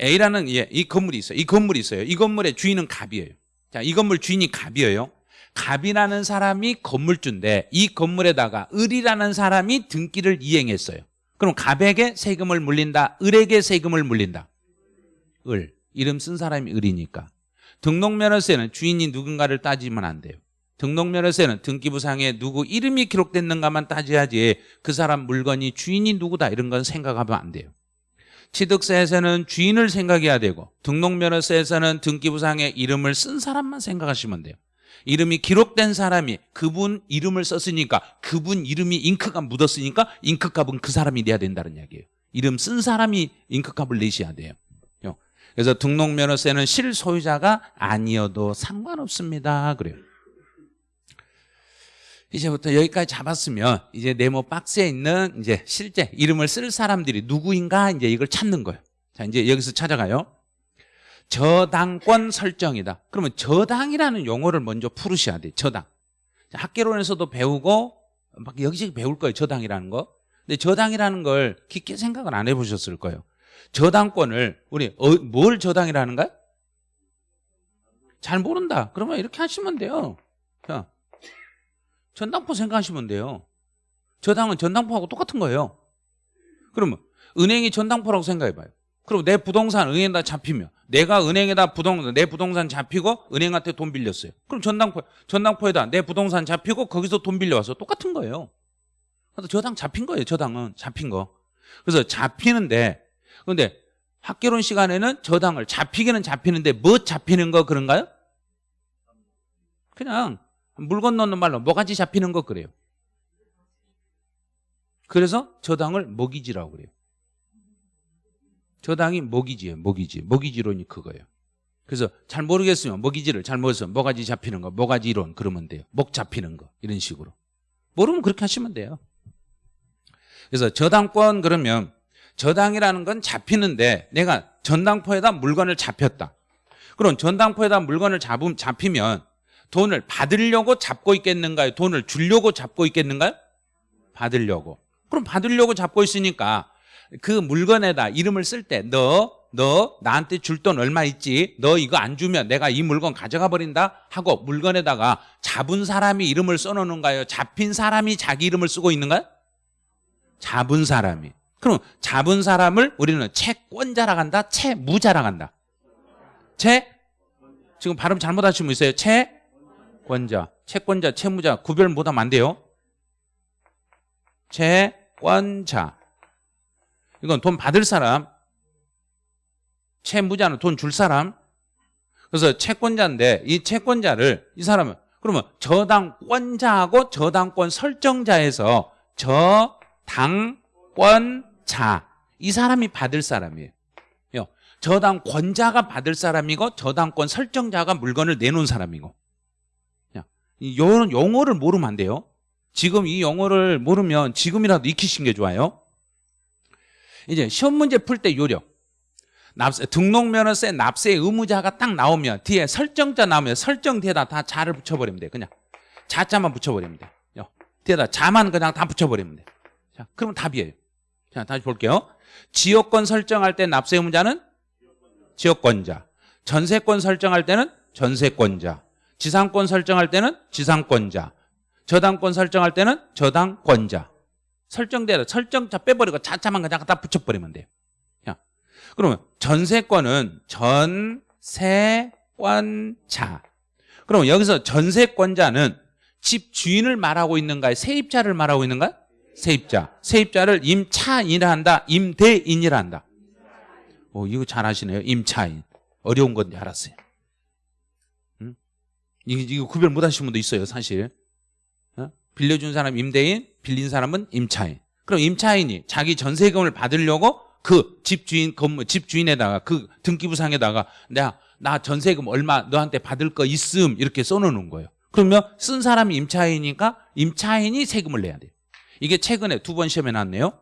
A라는 예, 이 건물이 있어요. 이 건물이 있어요. 이 건물의 주인은 갑이에요. 자, 이 건물 주인이 갑이에요. 갑이라는 사람이 건물주인데 이 건물에다가 을이라는 사람이 등기를 이행했어요. 그럼 갑에게 세금을 물린다. 을에게 세금을 물린다. 을. 이름 쓴 사람이 을이니까. 등록면허세는 주인이 누군가를 따지면 안 돼요. 등록면허세는 등기부상에 누구 이름이 기록됐는가만 따져야지 그 사람 물건이 주인이 누구다 이런 건 생각하면 안 돼요. 취득세에서는 주인을 생각해야 되고 등록면허세에서는 등기부상에 이름을 쓴 사람만 생각하시면 돼요. 이름이 기록된 사람이 그분 이름을 썼으니까 그분 이름이 잉크가 묻었으니까 잉크값은 그 사람이 내야 된다는 이야기예요. 이름 쓴 사람이 잉크값을 내셔야 돼요. 그래서 등록면허세는 실소유자가 아니어도 상관없습니다. 그래요. 이제부터 여기까지 잡았으면 이제 네모 박스에 있는 이제 실제 이름을 쓸 사람들이 누구인가 이제 이걸 찾는 거예요. 자, 이제 여기서 찾아가요. 저당권 설정이다. 그러면 저당이라는 용어를 먼저 풀으셔야 돼요. 저당. 학계론에서도 배우고 막 여기저기 배울 거예요. 저당이라는 거. 근데 저당이라는 걸 깊게 생각을 안 해보셨을 거예요. 저당권을 우리 어, 뭘 저당이라는가? 잘 모른다. 그러면 이렇게 하시면 돼요. 자, 전당포 생각하시면 돼요. 저 당은 전당포하고 똑같은 거예요. 그러면 은행이 전당포라고 생각해봐요. 그럼 내 부동산 은행에다 잡히면 내가 은행에다 부동산 내 부동산 잡히고 은행한테 돈 빌렸어요. 그럼 전당포 전당포에다 내 부동산 잡히고 거기서 돈 빌려와서 똑같은 거예요. 그래서 저당 잡힌 거예요. 저당은 잡힌 거. 그래서 잡히는데 그런데 학개론 시간에는 저당을 잡히기는 잡히는데 뭐 잡히는 거 그런가요? 그냥 물건 넣는 말로 뭐가지 잡히는 거 그래요. 그래서 저당을 먹이지라고 그래요. 저당이 먹이지예요. 먹이지. 먹이지론이 그거예요. 그래서 잘 모르겠으면 먹이지를 잘못해서 뭐가지 잡히는 거, 뭐가지 이론 그러면 돼요. 목 잡히는 거 이런 식으로. 모르면 그렇게 하시면 돼요. 그래서 저당권 그러면 저당이라는 건 잡히는데 내가 전당포에다 물건을 잡혔다. 그럼 전당포에다 물건을 잡음, 잡히면 돈을 받으려고 잡고 있겠는가요? 돈을 주려고 잡고 있겠는가요? 받으려고. 그럼 받으려고 잡고 있으니까 그 물건에다 이름을 쓸 때 너, 너 나한테 줄 돈 얼마 있지? 너 이거 안 주면 내가 이 물건 가져가 버린다? 하고 물건에다가 잡은 사람이 이름을 써놓는가요? 잡힌 사람이 자기 이름을 쓰고 있는가요? 잡은 사람이. 그럼 잡은 사람을 우리는 채권자라 한다, 채무자라 한다. 채 지금 발음 잘못하신 분 있어요? 채 권자, 채권자, 채무자 구별 못하면 안 돼요. 채권자. 이건 돈 받을 사람, 채무자는 돈 줄 사람. 그래서 채권자인데 이 채권자를 이 사람은 그러면 저당권자하고 저당권 설정자에서 저당권 자, 이 사람이 받을 사람이에요. 저당권자가 받을 사람이고 저당권 설정자가 물건을 내놓은 사람이고 이런 용어를 모르면 안 돼요. 지금 이 용어를 모르면 지금이라도 익히신 게 좋아요. 이제 시험 문제 풀 때 요령. 납세, 등록면허세 납세 의무자가 딱 나오면 뒤에 설정자 나오면 설정 뒤에다 다 자를 붙여버리면 돼. 그냥 자자만 붙여버리면 돼. 요. 뒤에다 자만 그냥 다 붙여버리면 돼. 자, 그러면 답이에요. 자, 다시 볼게요. 지역권 설정할 때 납세 의무자는 지역권자. 전세권 설정할 때는 전세권자. 지상권 설정할 때는 지상권자. 저당권 설정할 때는 저당권자. 설정대로 설정자 빼버리고 자자만 그냥 다 붙여버리면 돼요. 자, 그러면 전세권은 전세권자. 그럼 여기서 전세권자는 집 주인을 말하고 있는가요? 세입자를 말하고 있는가요? 세입자. 세입자를 임차인이라 한다. 임대인이라 한다. 오, 이거 잘하시네요. 임차인. 어려운 건지 알았어요. 응? 이거, 구별 못 하시는 분도 있어요, 사실. 어? 빌려준 사람 임대인, 빌린 사람은 임차인. 그럼 임차인이 자기 전세금을 받으려고 그 집주인 건물 집주인에다가 그 등기부상에다가 내가 나 전세금 얼마 너한테 받을 거 있음 이렇게 써놓는 거예요. 그러면 쓴 사람이 임차인이니까 임차인이 세금을 내야 돼요. 이게 최근에 두 번 시험에 나왔네요.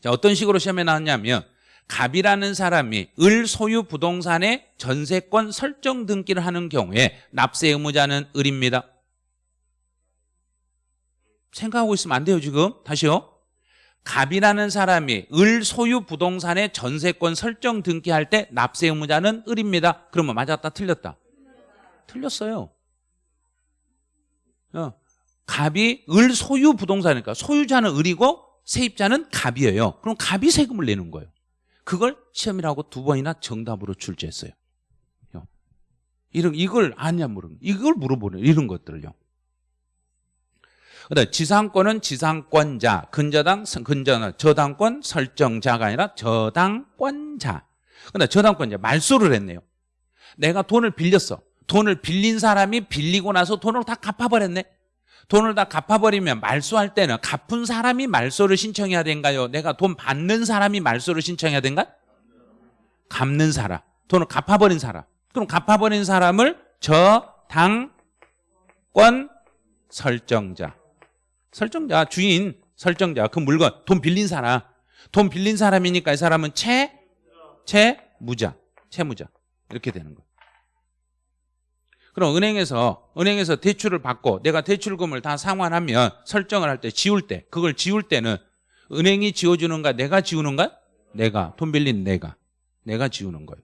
자, 어떤 식으로 시험에 나왔냐면 갑이라는 사람이 을 소유 부동산의 전세권 설정 등기를 하는 경우에 납세 의무자는 을입니다. 생각하고 있으면 안 돼요 지금. 다시요. 갑이라는 사람이 을 소유 부동산의 전세권 설정 등기할 때 납세 의무자는 을입니다. 그러면 맞았다 틀렸다? 틀렸어요. 어, 갑이 을 소유 부동산이니까 소유자는 을이고 세입자는 갑이에요. 그럼 갑이 세금을 내는 거예요 그걸 시험이라고 두 번이나 정답으로 출제했어요 어. 이런 이걸 아냐 물은 이걸 물어보는 이런 것들을요 그다음 지상권은 지상권자, 근저당, 근저 저당권 설정자가 아니라 저당권자. 근데 저당권자 말소를 했네요. 내가 돈을 빌렸어. 돈을 빌린 사람이 빌리고 나서 돈을 다 갚아버렸네. 돈을 다 갚아버리면 말소할 때는 갚은 사람이 말소를 신청해야 된가요? 내가 돈 받는 사람이 말소를 신청해야 된가? 갚는 사람. 돈을 갚아버린 사람. 그럼 갚아버린 사람을 저당권 설정자. 설정자, 주인, 설정자, 그 물건, 돈 빌린 사람. 돈 빌린 사람이니까 이 사람은 채, 채무자, 채무자. 이렇게 되는 거예요. 그럼 은행에서, 은행에서 대출을 받고 내가 대출금을 다 상환하면 설정을 할 때, 지울 때, 그걸 지울 때는 은행이 지워주는가, 내가 지우는가? 내가, 돈 빌린 내가. 내가 지우는 거예요.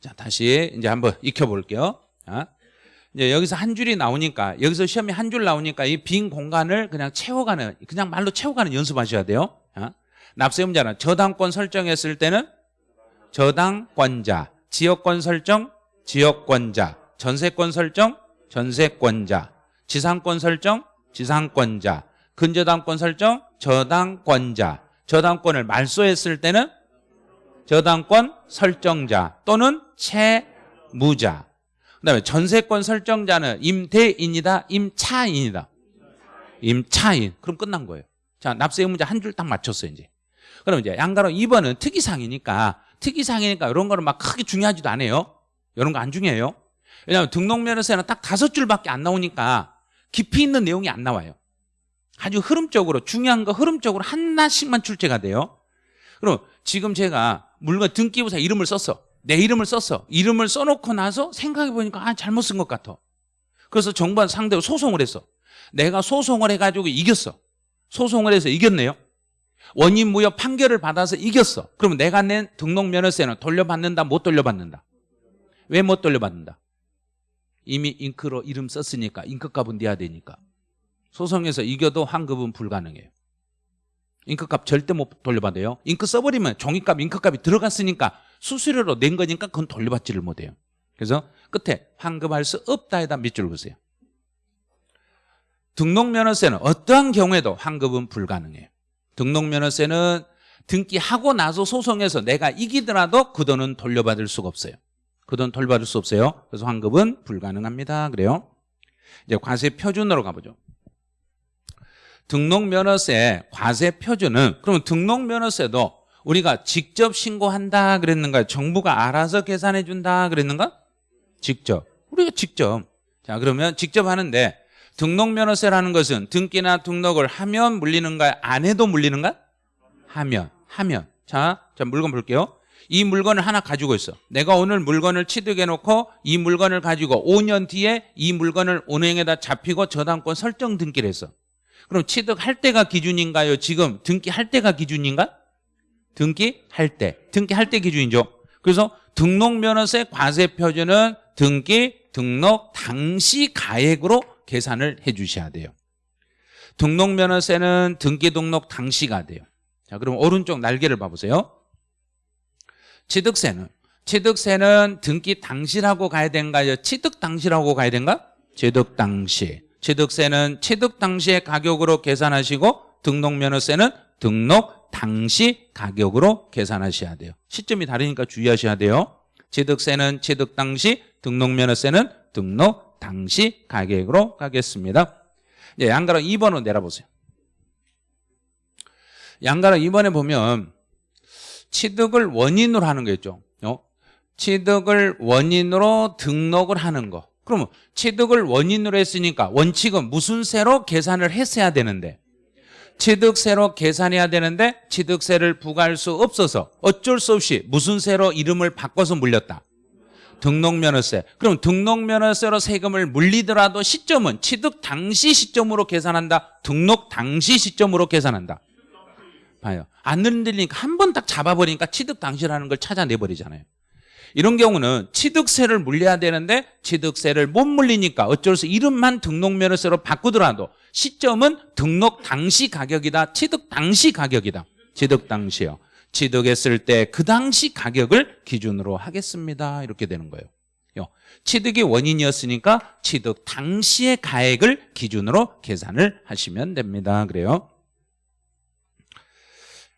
자, 다시 이제 한번 익혀볼게요. 자. 이제 여기서 한 줄이 나오니까 여기서 시험이 한 줄 나오니까 이 빈 공간을 그냥 채워가는 그냥 말로 채워가는 연습하셔야 돼요. 어? 납세음자는 저당권 설정했을 때는 저당권자, 지역권 설정, 지역권자, 전세권 설정, 전세권자, 지상권 설정, 지상권자, 근저당권 설정, 저당권자, 저당권을 말소했을 때는 저당권 설정자 또는 채무자 그다음에 전세권 설정자는 임대인이다, 임차인이다. 임차인. 그럼 끝난 거예요. 자, 납세 의무자 한 줄 딱 맞췄어요, 이제. 그럼 이제 양가로 2번은 특이사항이니까 특이사항이니까 이런 거는 막 크게 중요하지도 않아요. 이런 거 안 중요해요. 왜냐하면 등록면허세는 딱 다섯 줄밖에 안 나오니까 깊이 있는 내용이 안 나와요. 아주 흐름적으로 중요한 거 흐름적으로 하나씩만 출제가 돼요. 그럼 지금 제가 물건 등기부사 이름을 썼어. 내 이름을 썼어. 이름을 써놓고 나서 생각해보니까 아 잘못 쓴 것 같아. 그래서 정부한 상대로 소송을 했어. 내가 소송을 해가지고 이겼어. 소송을 해서 이겼네요. 원인 무효 판결을 받아서 이겼어. 그러면 내가 낸 등록 면허세는 돌려받는다 못 돌려받는다. 왜 못 돌려받는다? 이미 잉크로 이름 썼으니까 잉크값은 내야 되니까. 소송에서 이겨도 환급은 불가능해요. 잉크값 절대 못 돌려받아요. 잉크 써버리면 종이값, 잉크값이 들어갔으니까 수수료로 낸 거니까 그건 돌려받지를 못해요. 그래서 끝에 환급할 수 없다에다 밑줄 보세요. 등록면허세는 어떠한 경우에도 환급은 불가능해요. 등록면허세는 등기하고 나서 소송해서 내가 이기더라도 그 돈은 돌려받을 수가 없어요. 그돈 돌려받을 수 없어요. 그래서 환급은 불가능합니다. 그래요. 이제 과세 표준으로 가보죠. 등록면허세 과세 표준은 그러면 등록면허세도 우리가 직접 신고한다 그랬는가? 정부가 알아서 계산해 준다 그랬는가? 직접. 우리가 직접. 자, 그러면 직접 하는데 등록면허세라는 것은 등기나 등록을 하면 물리는가? 안 해도 물리는가? 하면. 하면. 자, 자 물건 볼게요. 이 물건을 하나 가지고 있어. 내가 오늘 물건을 취득해 놓고 이 물건을 가지고 5년 뒤에 이 물건을 은행에다 잡히고 저당권 설정 등기를 했어. 그럼 취득할 때가 기준인가요? 지금 등기할 때가 기준인가? 등기할 때. 등기할 때 기준이죠. 그래서 등록면허세 과세 표준은 등기 등록 당시 가액으로 계산을 해 주셔야 돼요. 등록면허세는 등기 등록 당시가 돼요. 자, 그럼 오른쪽 날개를 봐보세요. 취득세는 취득세는 등기 당시라고 가야 된가요? 취득 당시라고 가야 된가? 취득 당시. 취득세는 취득 당시의 가격으로 계산하시고 등록면허세는 등록 당시 가격으로 계산하셔야 돼요. 시점이 다르니까 주의하셔야 돼요. 취득세는 취득 당시, 등록면허세는 등록 당시 가격으로 가겠습니다. 이제 양가로 2번으로 내려보세요. 양가로 2번에 보면 취득을 원인으로 하는 거 있죠. 어? 취득을 원인으로 등록을 하는 거. 그러면 취득을 원인으로 했으니까 원칙은 무슨 세로 계산을 했어야 되는데 취득세로 계산해야 되는데 취득세를 부과할 수 없어서 어쩔 수 없이 무슨 세로 이름을 바꿔서 물렸다. 등록면허세. 그럼 등록면허세로 세금을 물리더라도 시점은 취득 당시 시점으로 계산한다. 등록 당시 시점으로 계산한다. 봐요. 안 흔들리니까 한 번 딱 잡아버리니까 취득 당시라는 걸 찾아내버리잖아요. 이런 경우는 취득세를 물려야 되는데 취득세를 못 물리니까 어쩔 수 이름만 등록면허세로 바꾸더라도 시점은 등록 당시 가격이다. 취득 당시 가격이다. 취득 당시요. 취득했을 때 그 당시 가격을 기준으로 하겠습니다. 이렇게 되는 거예요. 취득이 원인이었으니까 취득 당시의 가액을 기준으로 계산을 하시면 됩니다. 그래요.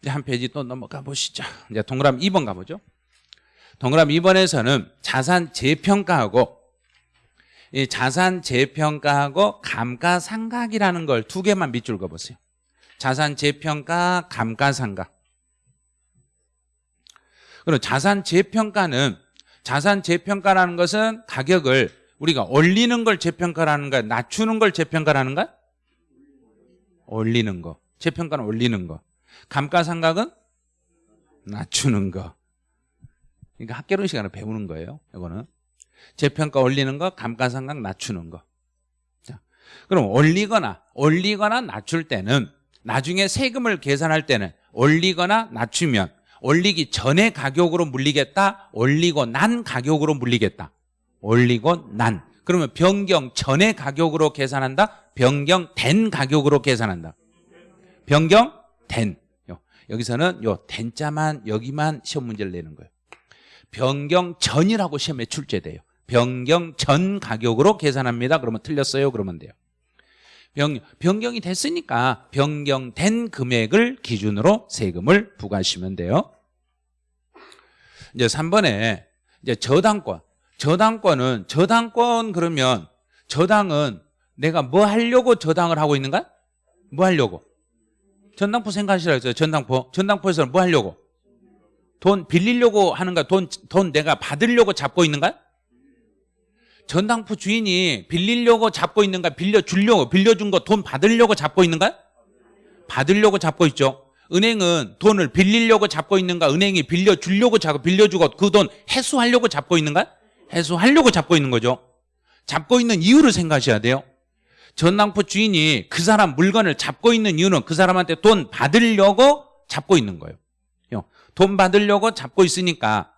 이제 한 페이지 또 넘어가 보시죠. 이제 동그라미 2번 가보죠. 동그라미 2번에서는 자산 재평가하고 이 자산 재평가하고 감가상각이라는 걸 두 개만 밑줄 그어보세요. 자산 재평가, 감가상각. 그럼 자산 재평가는 자산 재평가라는 것은 가격을 우리가 올리는 걸 재평가라는 거야, 낮추는 걸 재평가라는 거야? 올리는 거. 재평가는 올리는 거. 감가상각은 낮추는 거. 그러니까 학개론 시간을 배우는 거예요. 이거는 재평가 올리는 거, 감가상각 낮추는 거. 자, 그럼 올리거나 올리거나 낮출 때는 나중에 세금을 계산할 때는 올리거나 낮추면 올리기 전에 가격으로 물리겠다. 올리고 난 가격으로 물리겠다. 올리고 난. 그러면 변경 전에 가격으로 계산한다. 변경된 가격으로 계산한다. 변경된. 여기서는 요 된자만 여기만 시험 문제를 내는 거예요. 변경 전이라고 시험에 출제돼요. 변경 전 가격으로 계산합니다. 그러면 틀렸어요. 그러면 돼요. 변, 변경이 됐으니까 변경된 금액을 기준으로 세금을 부과하시면 돼요. 이제 3번에 이제 저당권. 저당권은 저당권 그러면 저당은 내가 뭐 하려고 저당을 하고 있는가? 뭐 하려고? 전당포 생각하시라 했어요. 전당포. 전당포에서는 뭐 하려고? 돈 빌리려고 하는가? 돈, 돈 내가 받으려고 잡고 있는가? 전당포 주인이 빌리려고 잡고 있는가? 빌려주려고, 빌려준 거 돈 받으려고 잡고 있는가? 받으려고 잡고 있죠. 은행은 돈을 빌리려고 잡고 있는가? 은행이 빌려주려고 잡고, 빌려주고 그 돈 해소하려고 잡고 있는가? 해소하려고 잡고 있는 거죠. 잡고 있는 이유를 생각하셔야 돼요. 전당포 주인이 그 사람 물건을 잡고 있는 이유는 그 사람한테 돈 받으려고 잡고 있는 거예요. 돈 받으려고 잡고 있으니까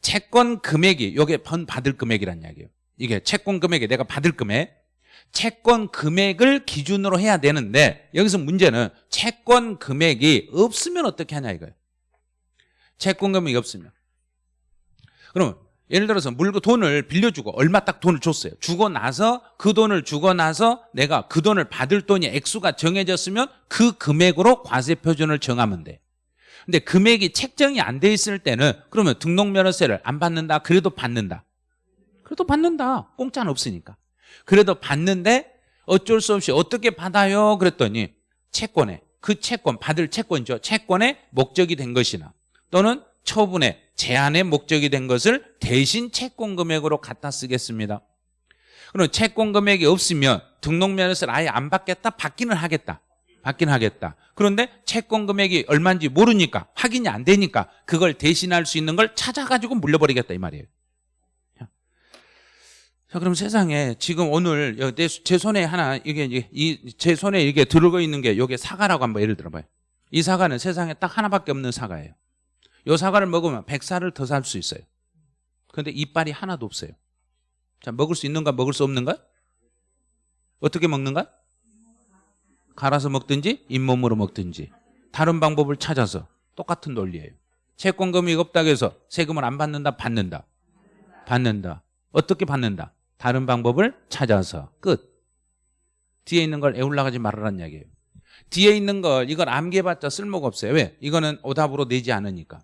채권 금액이 이게 번 받을 금액이란 이야기예요. 이게 채권 금액이 내가 받을 금액 채권 금액을 기준으로 해야 되는데 여기서 문제는 채권 금액이 없으면 어떻게 하냐 이거예요. 채권 금액이 없으면 그러면 예를 들어서 물건 돈을 빌려주고 얼마 딱 돈을 줬어요. 주고 나서 그 돈을 주고 나서 내가 그 돈을 받을 돈이 액수가 정해졌으면 그 금액으로 과세 표준을 정하면 돼. 근데 금액이 책정이 안 돼 있을 때는 그러면 등록면허세를 안 받는다. 그래도 받는다. 그래도 받는다. 공짜는 없으니까. 그래도 받는데 어쩔 수 없이 어떻게 받아요? 그랬더니 채권에 그 채권 받을 채권이죠. 채권의 목적이 된 것이나 또는 처분의 제한의 목적이 된 것을 대신 채권 금액으로 갖다 쓰겠습니다. 그럼 채권 금액이 없으면 등록 면허세를 아예 안 받겠다? 받기는 하겠다. 받긴 하겠다. 그런데 채권 금액이 얼마인지 모르니까 확인이 안 되니까 그걸 대신할 수 있는 걸 찾아가지고 물려버리겠다 이 말이에요. 자, 그럼 세상에 지금 오늘 제 손에 하나 이게 이 제 손에 이게 들고 있는 게 이게 사과라고 한번 예를 들어봐요. 이 사과는 세상에 딱 하나밖에 없는 사과예요. 이 사과를 먹으면 100살을 더 살 수 있어요. 그런데 이빨이 하나도 없어요. 자, 먹을 수 있는가 먹을 수 없는가? 어떻게 먹는가? 갈아서 먹든지 잇몸으로 먹든지 다른 방법을 찾아서 똑같은 논리예요. 채권 금액이 없다고 해서 세금을 안 받는다 받는다 받는다 어떻게 받는다 다른 방법을 찾아서 끝 뒤에 있는 걸 애울라가지 말아라는 이야기예요 뒤에 있는 걸 이걸 암기해봤자 쓸모가 없어요 왜? 이거는 오답으로 내지 않으니까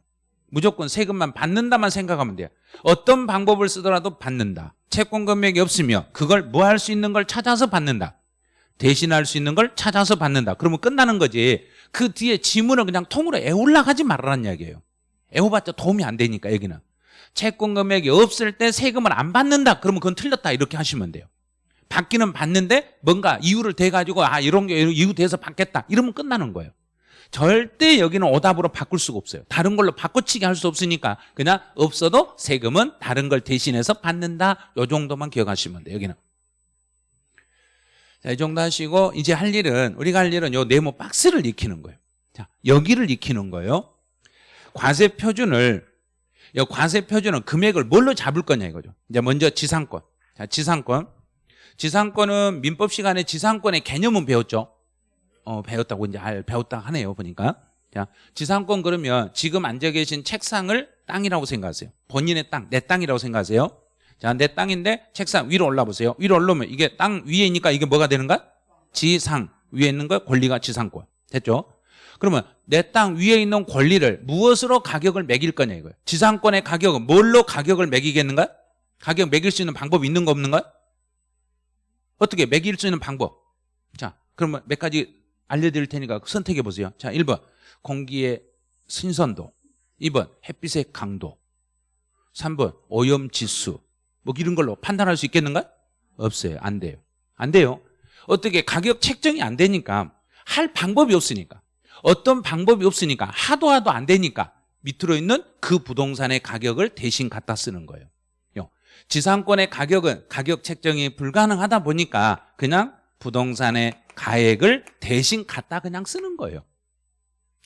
무조건 세금만 받는다만 생각하면 돼요 어떤 방법을 쓰더라도 받는다 채권 금액이 없으며 그걸 뭐 할 수 있는 걸 찾아서 받는다 대신할 수 있는 걸 찾아서 받는다. 그러면 끝나는 거지. 그 뒤에 지문을 그냥 통으로 애올라가지 말라는 이야기예요. 애워봤자 도움이 안 되니까 여기는. 채권 금액이 없을 때 세금을 안 받는다. 그러면 그건 틀렸다. 이렇게 하시면 돼요. 받기는 받는데 뭔가 이유를 대가지고 아 이런 게 이유 돼서 받겠다. 이러면 끝나는 거예요. 절대 여기는 오답으로 바꿀 수가 없어요. 다른 걸로 바꿔치기 할 수 없으니까 그냥 없어도 세금은 다른 걸 대신해서 받는다. 요 정도만 기억하시면 돼요. 여기는. 자, 이 정도 하시고 이제 할 일은 우리가 할 일은 요 네모 박스를 익히는 거예요. 자, 여기를 익히는 거예요. 과세 표준을 요 과세 표준은 금액을 뭘로 잡을 거냐 이거죠. 이제 먼저 지상권. 자, 지상권. 지상권은 민법 시간에 지상권의 개념은 배웠죠. 어, 배웠다고 이제 알 배웠다 하네요, 보니까. 자, 지상권 그러면 지금 앉아 계신 책상을 땅이라고 생각하세요. 본인의 땅, 내 땅이라고 생각하세요. 자, 내 땅인데 책상 위로 올라 보세요. 위로 올라오면 이게 땅 위에 있니까 이게 뭐가 되는가? 지상 위에 있는 거 권리가 지상권. 됐죠? 그러면 내 땅 위에 있는 권리를 무엇으로 가격을 매길 거냐 이거예요. 지상권의 가격은 뭘로 가격을 매기겠는가? 가격 매길 수 있는 방법이 있는 거 없는가? 어떻게 매길 수 있는 방법? 자, 그러면 몇 가지 알려드릴 테니까 선택해 보세요. 자, 1번 공기의 신선도 2번 햇빛의 강도 3번 오염 지수 뭐 이런 걸로 판단할 수 있겠는가? 없어요. 안 돼요. 안 돼요. 어떻게 가격 책정이 안 되니까 할 방법이 없으니까 어떤 방법이 없으니까 하도 하도 안 되니까 밑으로 있는 그 부동산의 가격을 대신 갖다 쓰는 거예요. 요. 지상권의 가격은 가격 책정이 불가능하다 보니까 그냥 부동산의 가액을 대신 갖다 그냥 쓰는 거예요.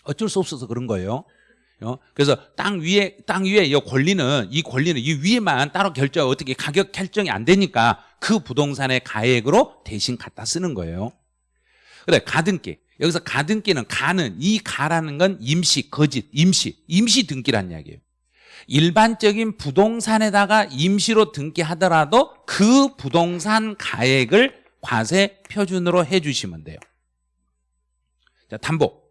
어쩔 수 없어서 그런 거예요. 어? 그래서 땅 위에 땅 위에 이 권리는 이 권리는 이 위에만 따로 결정 어떻게 가격 결정이 안 되니까 그 부동산의 가액으로 대신 갖다 쓰는 거예요. 그래 가등기 여기서 가등기는 가는 이 가라는 건 임시 거짓 임시 임시 등기란 이야기예요. 일반적인 부동산에다가 임시로 등기하더라도 그 부동산 가액을 과세 표준으로 해주시면 돼요. 자 담보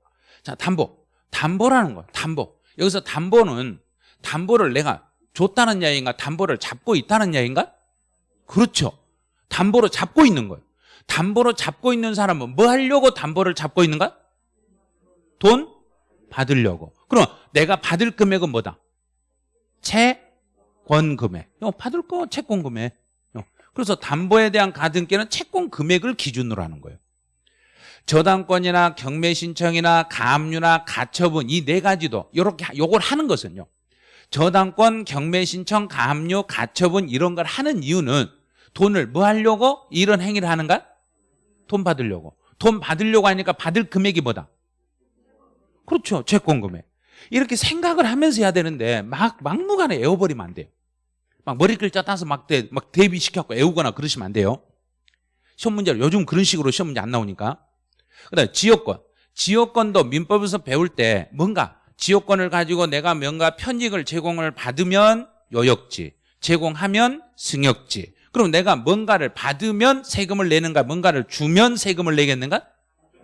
자 담보 담보라는 거예요. 담보. 여기서 담보는 담보를 내가 줬다는 이야기인가 담보를 잡고 있다는 이야기인가? 그렇죠. 담보로 잡고 있는 거예요. 담보로 잡고 있는 사람은 뭐 하려고 담보를 잡고 있는가? 돈 받으려고. 그럼 내가 받을 금액은 뭐다? 채권 금액. 어, 받을 거 채권 금액. 어, 그래서 담보에 대한 가등기는 채권 금액을 기준으로 하는 거예요. 저당권이나 경매 신청이나 가압류나 가처분 이 네 가지도 이렇게 요걸 하는 것은요. 저당권, 경매 신청, 가압류, 가처분 이런 걸 하는 이유는 돈을 뭐 하려고 이런 행위를 하는가? 돈 받으려고. 돈 받으려고 하니까 받을 금액이 뭐다? 그렇죠. 채권 금액. 이렇게 생각을 하면서 해야 되는데 막 막무가내 애워버리면 안 돼요. 막 머리 글자 따서 막, 대, 막 대비시켜갖고 애우거나 그러시면 안 돼요. 시험 문제를 요즘 그런 식으로 시험 문제 안 나오니까. 그다음 지역권. 지역권도 민법에서 배울 때 뭔가 지역권을 가지고 내가 뭔가 편익을 제공을 받으면 요역지, 제공하면 승역지. 그럼 내가 뭔가를 받으면 세금을 내는가, 뭔가를 주면 세금을 내겠는가?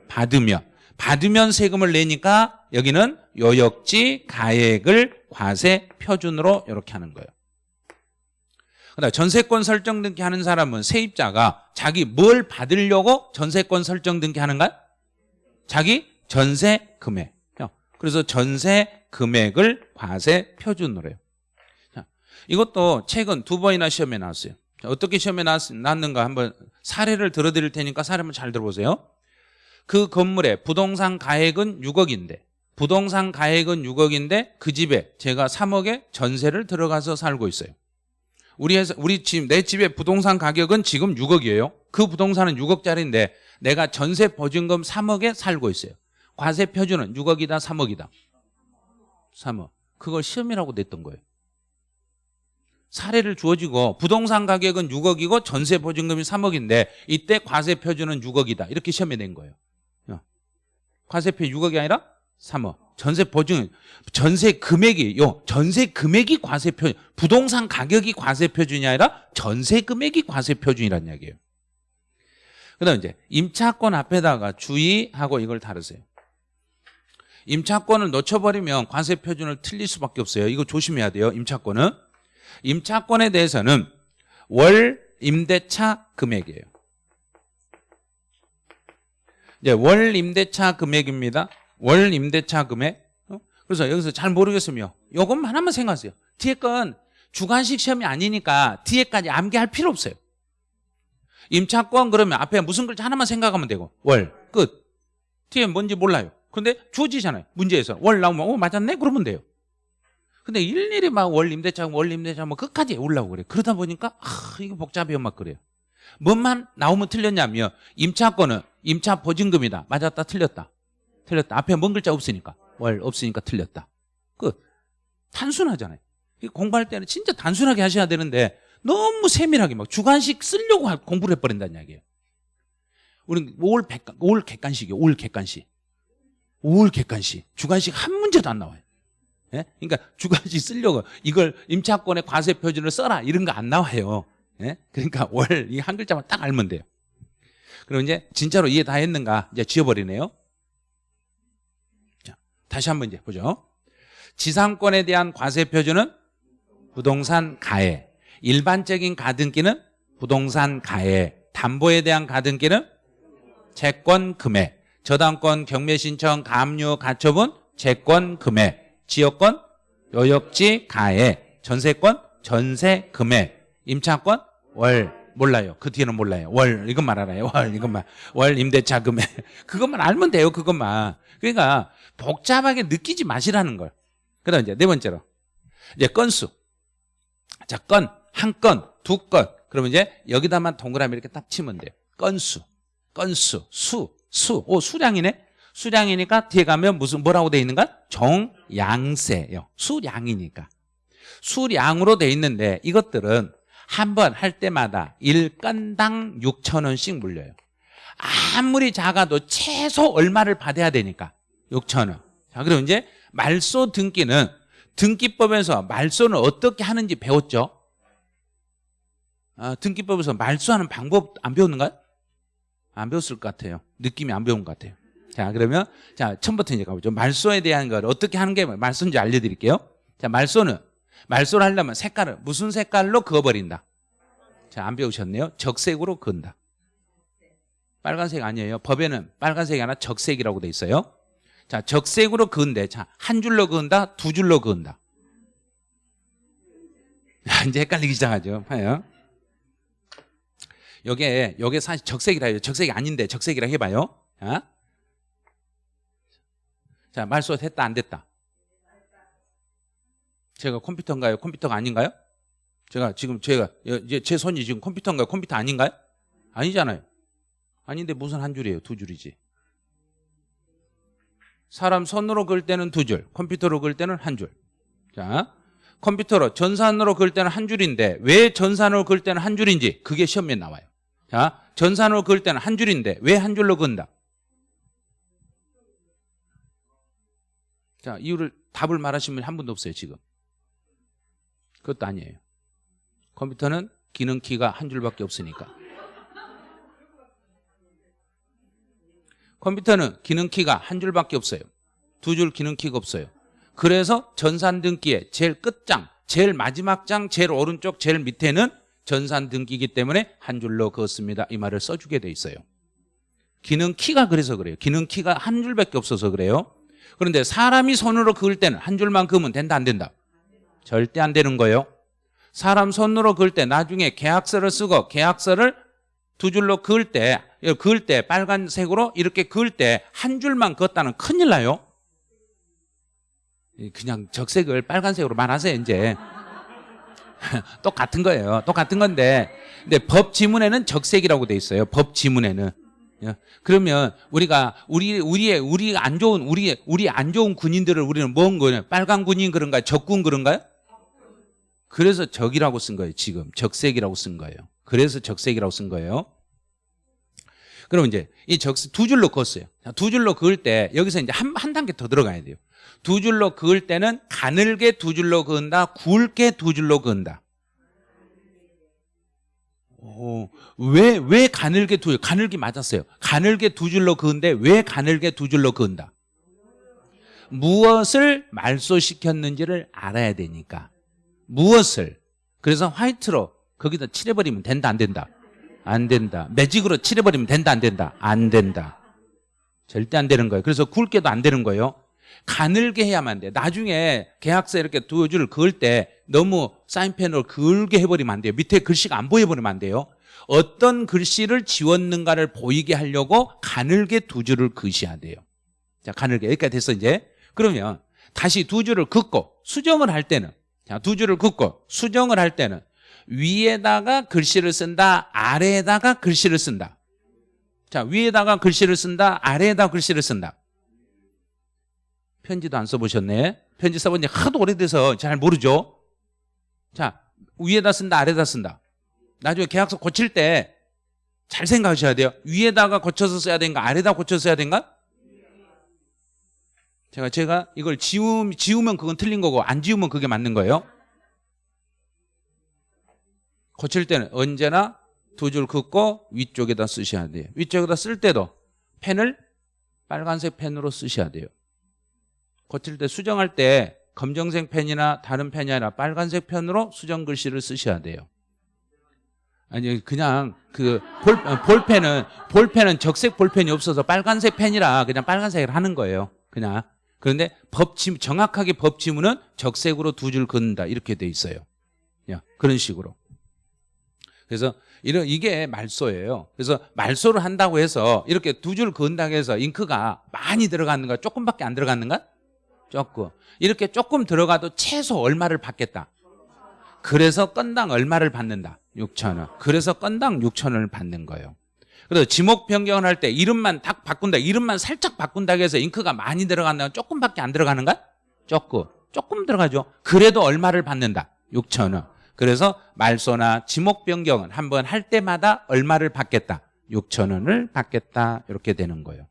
받으면. 받으면 세금을 내니까 여기는 요역지 가액을 과세 표준으로 이렇게 하는 거예요. 그다음 전세권 설정 등기 하는 사람은 세입자가 자기 뭘 받으려고 전세권 설정 등기 하는가? 자기 전세 금액. 그래서 전세 금액을 과세 표준으로 해요. 자, 이것도 최근 두 번이나 시험에 나왔어요. 자, 어떻게 시험에 나왔, 나왔는가 한번 사례를 들어드릴 테니까 사례 한번 잘 들어보세요. 그 건물의 부동산 가액은 6억인데 부동산 가액은 6억인데 그 집에 제가 3억에 전세를 들어가서 살고 있어요. 우리 회사, 우리 집, 내 집의 부동산 가격은 지금 6억이에요. 그 부동산은 6억짜리인데 내가 전세 보증금 3억에 살고 있어요. 과세 표준은 6억이다, 3억이다. 3억. 그걸 시험이라고 냈던 거예요. 사례를 주어지고 부동산 가격은 6억이고 전세 보증금이 3억인데 이때 과세 표준은 6억이다. 이렇게 시험에 낸 거예요. 어. 과세표 6억이 아니라 3억. 전세 보증 전세 금액이 요 전세 금액이 과세 표 부동산 가격이 과세 표준이 아니라 전세 금액이 과세 표준이란 이야기예요. 그 다음 이제 임차권 앞에다가 주의하고 이걸 다루세요. 임차권을 놓쳐버리면 과세 표준을 틀릴 수밖에 없어요. 이거 조심해야 돼요. 임차권은 임차권에 대해서는 월 임대차 금액이에요. 이제 월 임대차 금액입니다. 월 임대차 금액. 어? 그래서 여기서 잘 모르겠으면 요것만 하나만 생각하세요. 뒤에 건 주관식 시험이 아니니까 뒤에까지 암기할 필요 없어요. 임차권 그러면 앞에 무슨 글자 하나만 생각하면 되고 월 끝. 뒤에 뭔지 몰라요. 근데 주어지잖아요. 문제에서 월 나오면 어 맞았네 그러면 돼요. 근데 일일이 막 월 임대차 월 임대차 뭐 끝까지 올라오고 그래. 그러다 보니까 아 이거 복잡해요 막 그래요. 뭔만 나오면 틀렸냐면 임차권은 임차 보증금이다. 맞았다 틀렸다. 틀렸다. 앞에 뭔 글자 없으니까. 월 없으니까 틀렸다. 끝. 단순하잖아요. 공부할 때는 진짜 단순하게 하셔야 되는데 너무 세밀하게 막 주관식 쓰려고 공부를 해버린다는 이야기예요. 우리는 올, 백간, 올 객관식이에요. 올 객관식. 올 객관식. 주관식 한 문제도 안 나와요. 예? 그러니까 주관식 쓰려고 이걸 임차권의 과세 표준을 써라 이런 거 안 나와요. 예? 그러니까 월 이 한 글자만 딱 알면 돼요. 그럼 이제 진짜로 이해 다 했는가 이제 지워버리네요. 자, 다시 한번 이제 보죠. 지상권에 대한 과세 표준은 부동산 가해. 일반적인 가등기는 부동산 가해. 담보에 대한 가등기는 채권 금액. 저당권 경매 신청 감유 가처분 채권 금액. 지역권 요역지 가해. 전세권 전세 금액. 임차권 월 몰라요. 그 뒤에는 몰라요. 월 이것만 알아요. 월 이것만 월 임대차 금액 <laughs> 그것만 알면 돼요. 그것만. 그러니까 복잡하게 느끼지 마시라는 걸. 그다음 이제 네 번째로 이제 건수. 자, 건, 한 건, 두 건. 그러면 이제 여기다만 동그라미 이렇게 딱 치면 돼요. 건수, 건수, 수, 수. 오, 수량이네? 수량이니까 뒤에 가면 무슨, 뭐라고 돼 있는가? 정양세요. 수량이니까. 수량으로 돼 있는데 이것들은 한 번 할 때마다 일건당 6천 원씩 물려요. 아무리 작아도 최소 얼마를 받아야 되니까 6천 원. 자, 그럼 이제 말소 등기는 등기법에서 말소는 어떻게 하는지 배웠죠? 아, 등기법에서 말소하는 방법 안 배웠는가요? 안 배웠을 것 같아요. 느낌이 안 배운 것 같아요. 자, 그러면 자 처음부터 이제 가보죠. 말소에 대한 걸 어떻게 하는 게 말소인지 알려드릴게요. 자, 말소는 말소를 하려면 색깔을 무슨 색깔로 그어버린다. 자, 안 배우셨네요. 적색으로 그은다. 빨간색 아니에요. 법에는 빨간색이 아니라 적색이라고 돼 있어요. 자, 적색으로 그은데, 자, 한 줄로 그은다, 두 줄로 그은다. 이제 헷갈리기 시작하죠. 봐요. 요게, 요게 사실 적색이라 해요. 적색이 아닌데, 적색이라 해봐요. 자, 자 말소 됐다, 안 됐다? 제가 컴퓨터인가요? 컴퓨터가 아닌가요? 제가 지금 제가, 제 손이 지금 컴퓨터인가요? 컴퓨터 아닌가요? 아니잖아요. 아닌데 무슨 한 줄이에요? 두 줄이지. 사람 손으로 그을 때는 두 줄, 컴퓨터로 그을 때는 한 줄. 자, 컴퓨터로 전산으로 그을 때는 한 줄인데 왜 전산으로 그을 때는 한 줄인지 그게 시험에 나와요. 자, 전산으로 그을 때는 한 줄인데 왜 한 줄로 그은다? 자, 이유를 답을 말하시면 한 분도 없어요, 지금. 그것도 아니에요. 컴퓨터는 기능 키가 한 줄밖에 없으니까. 컴퓨터는 기능 키가 한 줄밖에 없어요. 두 줄 기능 키가 없어요. 그래서 전산 등기의 제일 끝장, 제일 마지막 장, 제일 오른쪽, 제일 밑에는 전산 등기이기 때문에 한 줄로 그었습니다. 이 말을 써주게 돼 있어요. 기능 키가 그래서 그래요. 기능 키가 한 줄밖에 없어서 그래요. 그런데 사람이 손으로 그을 때는 한 줄만 그으면 된다 안 된다? 절대 안 되는 거예요. 사람 손으로 그을 때 나중에 계약서를 쓰고 계약서를 두 줄로 그을 때 그을 때 빨간색으로 이렇게 그을 때 한 줄만 그었다는 큰일 나요. 그냥 적색을 빨간색으로 말하세요 이제. <laughs> 똑같은 거예요. 똑같은 건데 근데 법 지문에는 적색이라고 돼 있어요. 법 지문에는. 예. 그러면 우리가 우리 우리의 우리 안 좋은 우리 우리 안 좋은 군인들을 우리는 뭔 거냐? 빨간 군인 그런가요? 적군 그런가요? 그래서 적이라고 쓴 거예요. 지금 적색이라고 쓴 거예요. 그래서 적색이라고 쓴 거예요. 그럼 이제 이 적색 두 줄로 그었어요. 자, 두 줄로 그을 때 여기서 이제 한, 한 단계 더 들어가야 돼요. 두 줄로 그을 때는 가늘게 두 줄로 그은다, 굵게 두 줄로 그은다. 오, 왜, 왜 가늘게 두, 가늘게 맞았어요. 가늘게 두 줄로 그은데 왜 가늘게 두 줄로 그은다? 무엇을 말소시켰는지를 알아야 되니까. 무엇을. 그래서 화이트로 거기다 칠해버리면 된다, 안 된다? 안 된다. 매직으로 칠해버리면 된다, 안 된다? 안 된다. 절대 안 되는 거예요. 그래서 굵게도 안 되는 거예요. 가늘게 해야만 돼. 나중에 계약서 이렇게 두 줄을 그을 때 너무 사인펜으로 굵게 해버리면 안 돼요. 밑에 글씨가 안 보여버리면 안 돼요. 어떤 글씨를 지웠는가를 보이게 하려고 가늘게 두 줄을 그으셔야 돼요. 자, 가늘게. 여기까지 됐어, 이제. 그러면 다시 두 줄을 긋고 수정을 할 때는 자, 두 줄을 긋고 수정을 할 때는 위에다가 글씨를 쓴다, 아래에다가 글씨를 쓴다. 자, 위에다가 글씨를 쓴다, 아래에다 글씨를 쓴다. 편지도 안 써보셨네. 편지 써본 지 하도 오래돼서 잘 모르죠. 자, 위에다 쓴다, 아래에다 쓴다. 나중에 계약서 고칠 때 잘 생각하셔야 돼요. 위에다가 고쳐서 써야 되는가, 아래에다 고쳐서 써야 되는가? 제가 제가 이걸 지우, 지우면 그건 틀린 거고 안 지우면 그게 맞는 거예요. 고칠 때는 언제나 두 줄 긋고 위쪽에다 쓰셔야 돼요. 위쪽에다 쓸 때도 펜을 빨간색 펜으로 쓰셔야 돼요. 고칠 때 수정할 때 검정색 펜이나 다른 펜이 아니라 빨간색 펜으로 수정 글씨를 쓰셔야 돼요. 아니 그냥 그 볼, 어, 볼펜은 볼펜은 적색 볼펜이 없어서 빨간색 펜이라 그냥 빨간색을 하는 거예요. 그냥 그런데 법지 정확하게 법 지문은 적색으로 두 줄 긋는다 이렇게 돼 있어요. 야, 그런 식으로. 그래서 이런 이게 말소예요. 그래서 말소를 한다고 해서 이렇게 두 줄 그은다고 해서 잉크가 많이 들어갔는가 조금밖에 안 들어갔는가? 조금. 이렇게 조금 들어가도 최소 얼마를 받겠다. 그래서 건당 얼마를 받는다. 6천 원. 그래서 건당 6천 원을 받는 거예요. 그래서 지목 변경을 할 때 이름만 딱 바꾼다. 이름만 살짝 바꾼다고 해서 잉크가 많이 들어간다. 조금밖에 안 들어가는가? 조금. 조금 들어가죠. 그래도 얼마를 받는다. 6천 원. 그래서 말소나 지목 변경은 한 번 할 때마다 얼마를 받겠다. 6천 원을 받겠다. 이렇게 되는 거예요.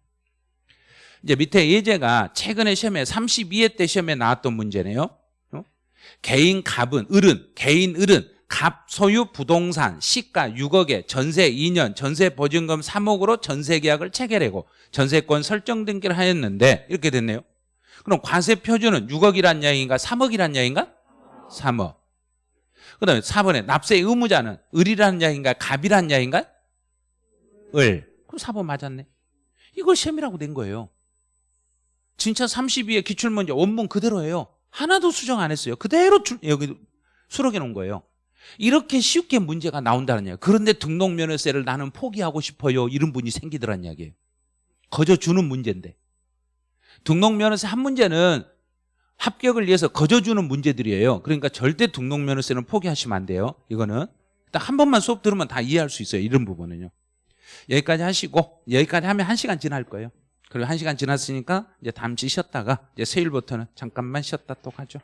이제 밑에 예제가 최근에 시험에 32회 때 시험에 나왔던 문제네요. 어? 개인 갑은 을은 개인 을은 갑 소유 부동산 시가 6억에 전세 2년 전세 보증금 3억으로 전세 계약을 체결하고 전세권 설정 등기를 하였는데 이렇게 됐네요. 그럼 과세 표준은 6억이란 이야기인가 3억이란 이야기인가? 3억. 그 다음에 4번에 납세 의무자는 을이라는 이야기인가 갑이라는 이야기인가? 을. 그럼 4번 맞았네. 이걸 시험이라고 낸 거예요. 진짜 32의 기출문제 원문 그대로예요. 하나도 수정 안 했어요. 그대로 출, 여기 수록해 놓은 거예요. 이렇게 쉽게 문제가 나온다는 이야기 그런데 등록면허세를 나는 포기하고 싶어요. 이런 분이 생기더란 이야기예요. 거저 주는 문제인데. 등록면허세 한 문제는 합격을 위해서 거저 주는 문제들이에요. 그러니까 절대 등록면허세는 포기하시면 안 돼요. 이거는. 딱 한 번만 수업 들으면 다 이해할 수 있어요. 이런 부분은요. 여기까지 하시고 여기까지 하면 한 시간 지날 거예요. 그리고 한 시간 지났으니까 이제 잠시 쉬었다가 이제 수요일부터는 잠깐만 쉬었다 또 가죠.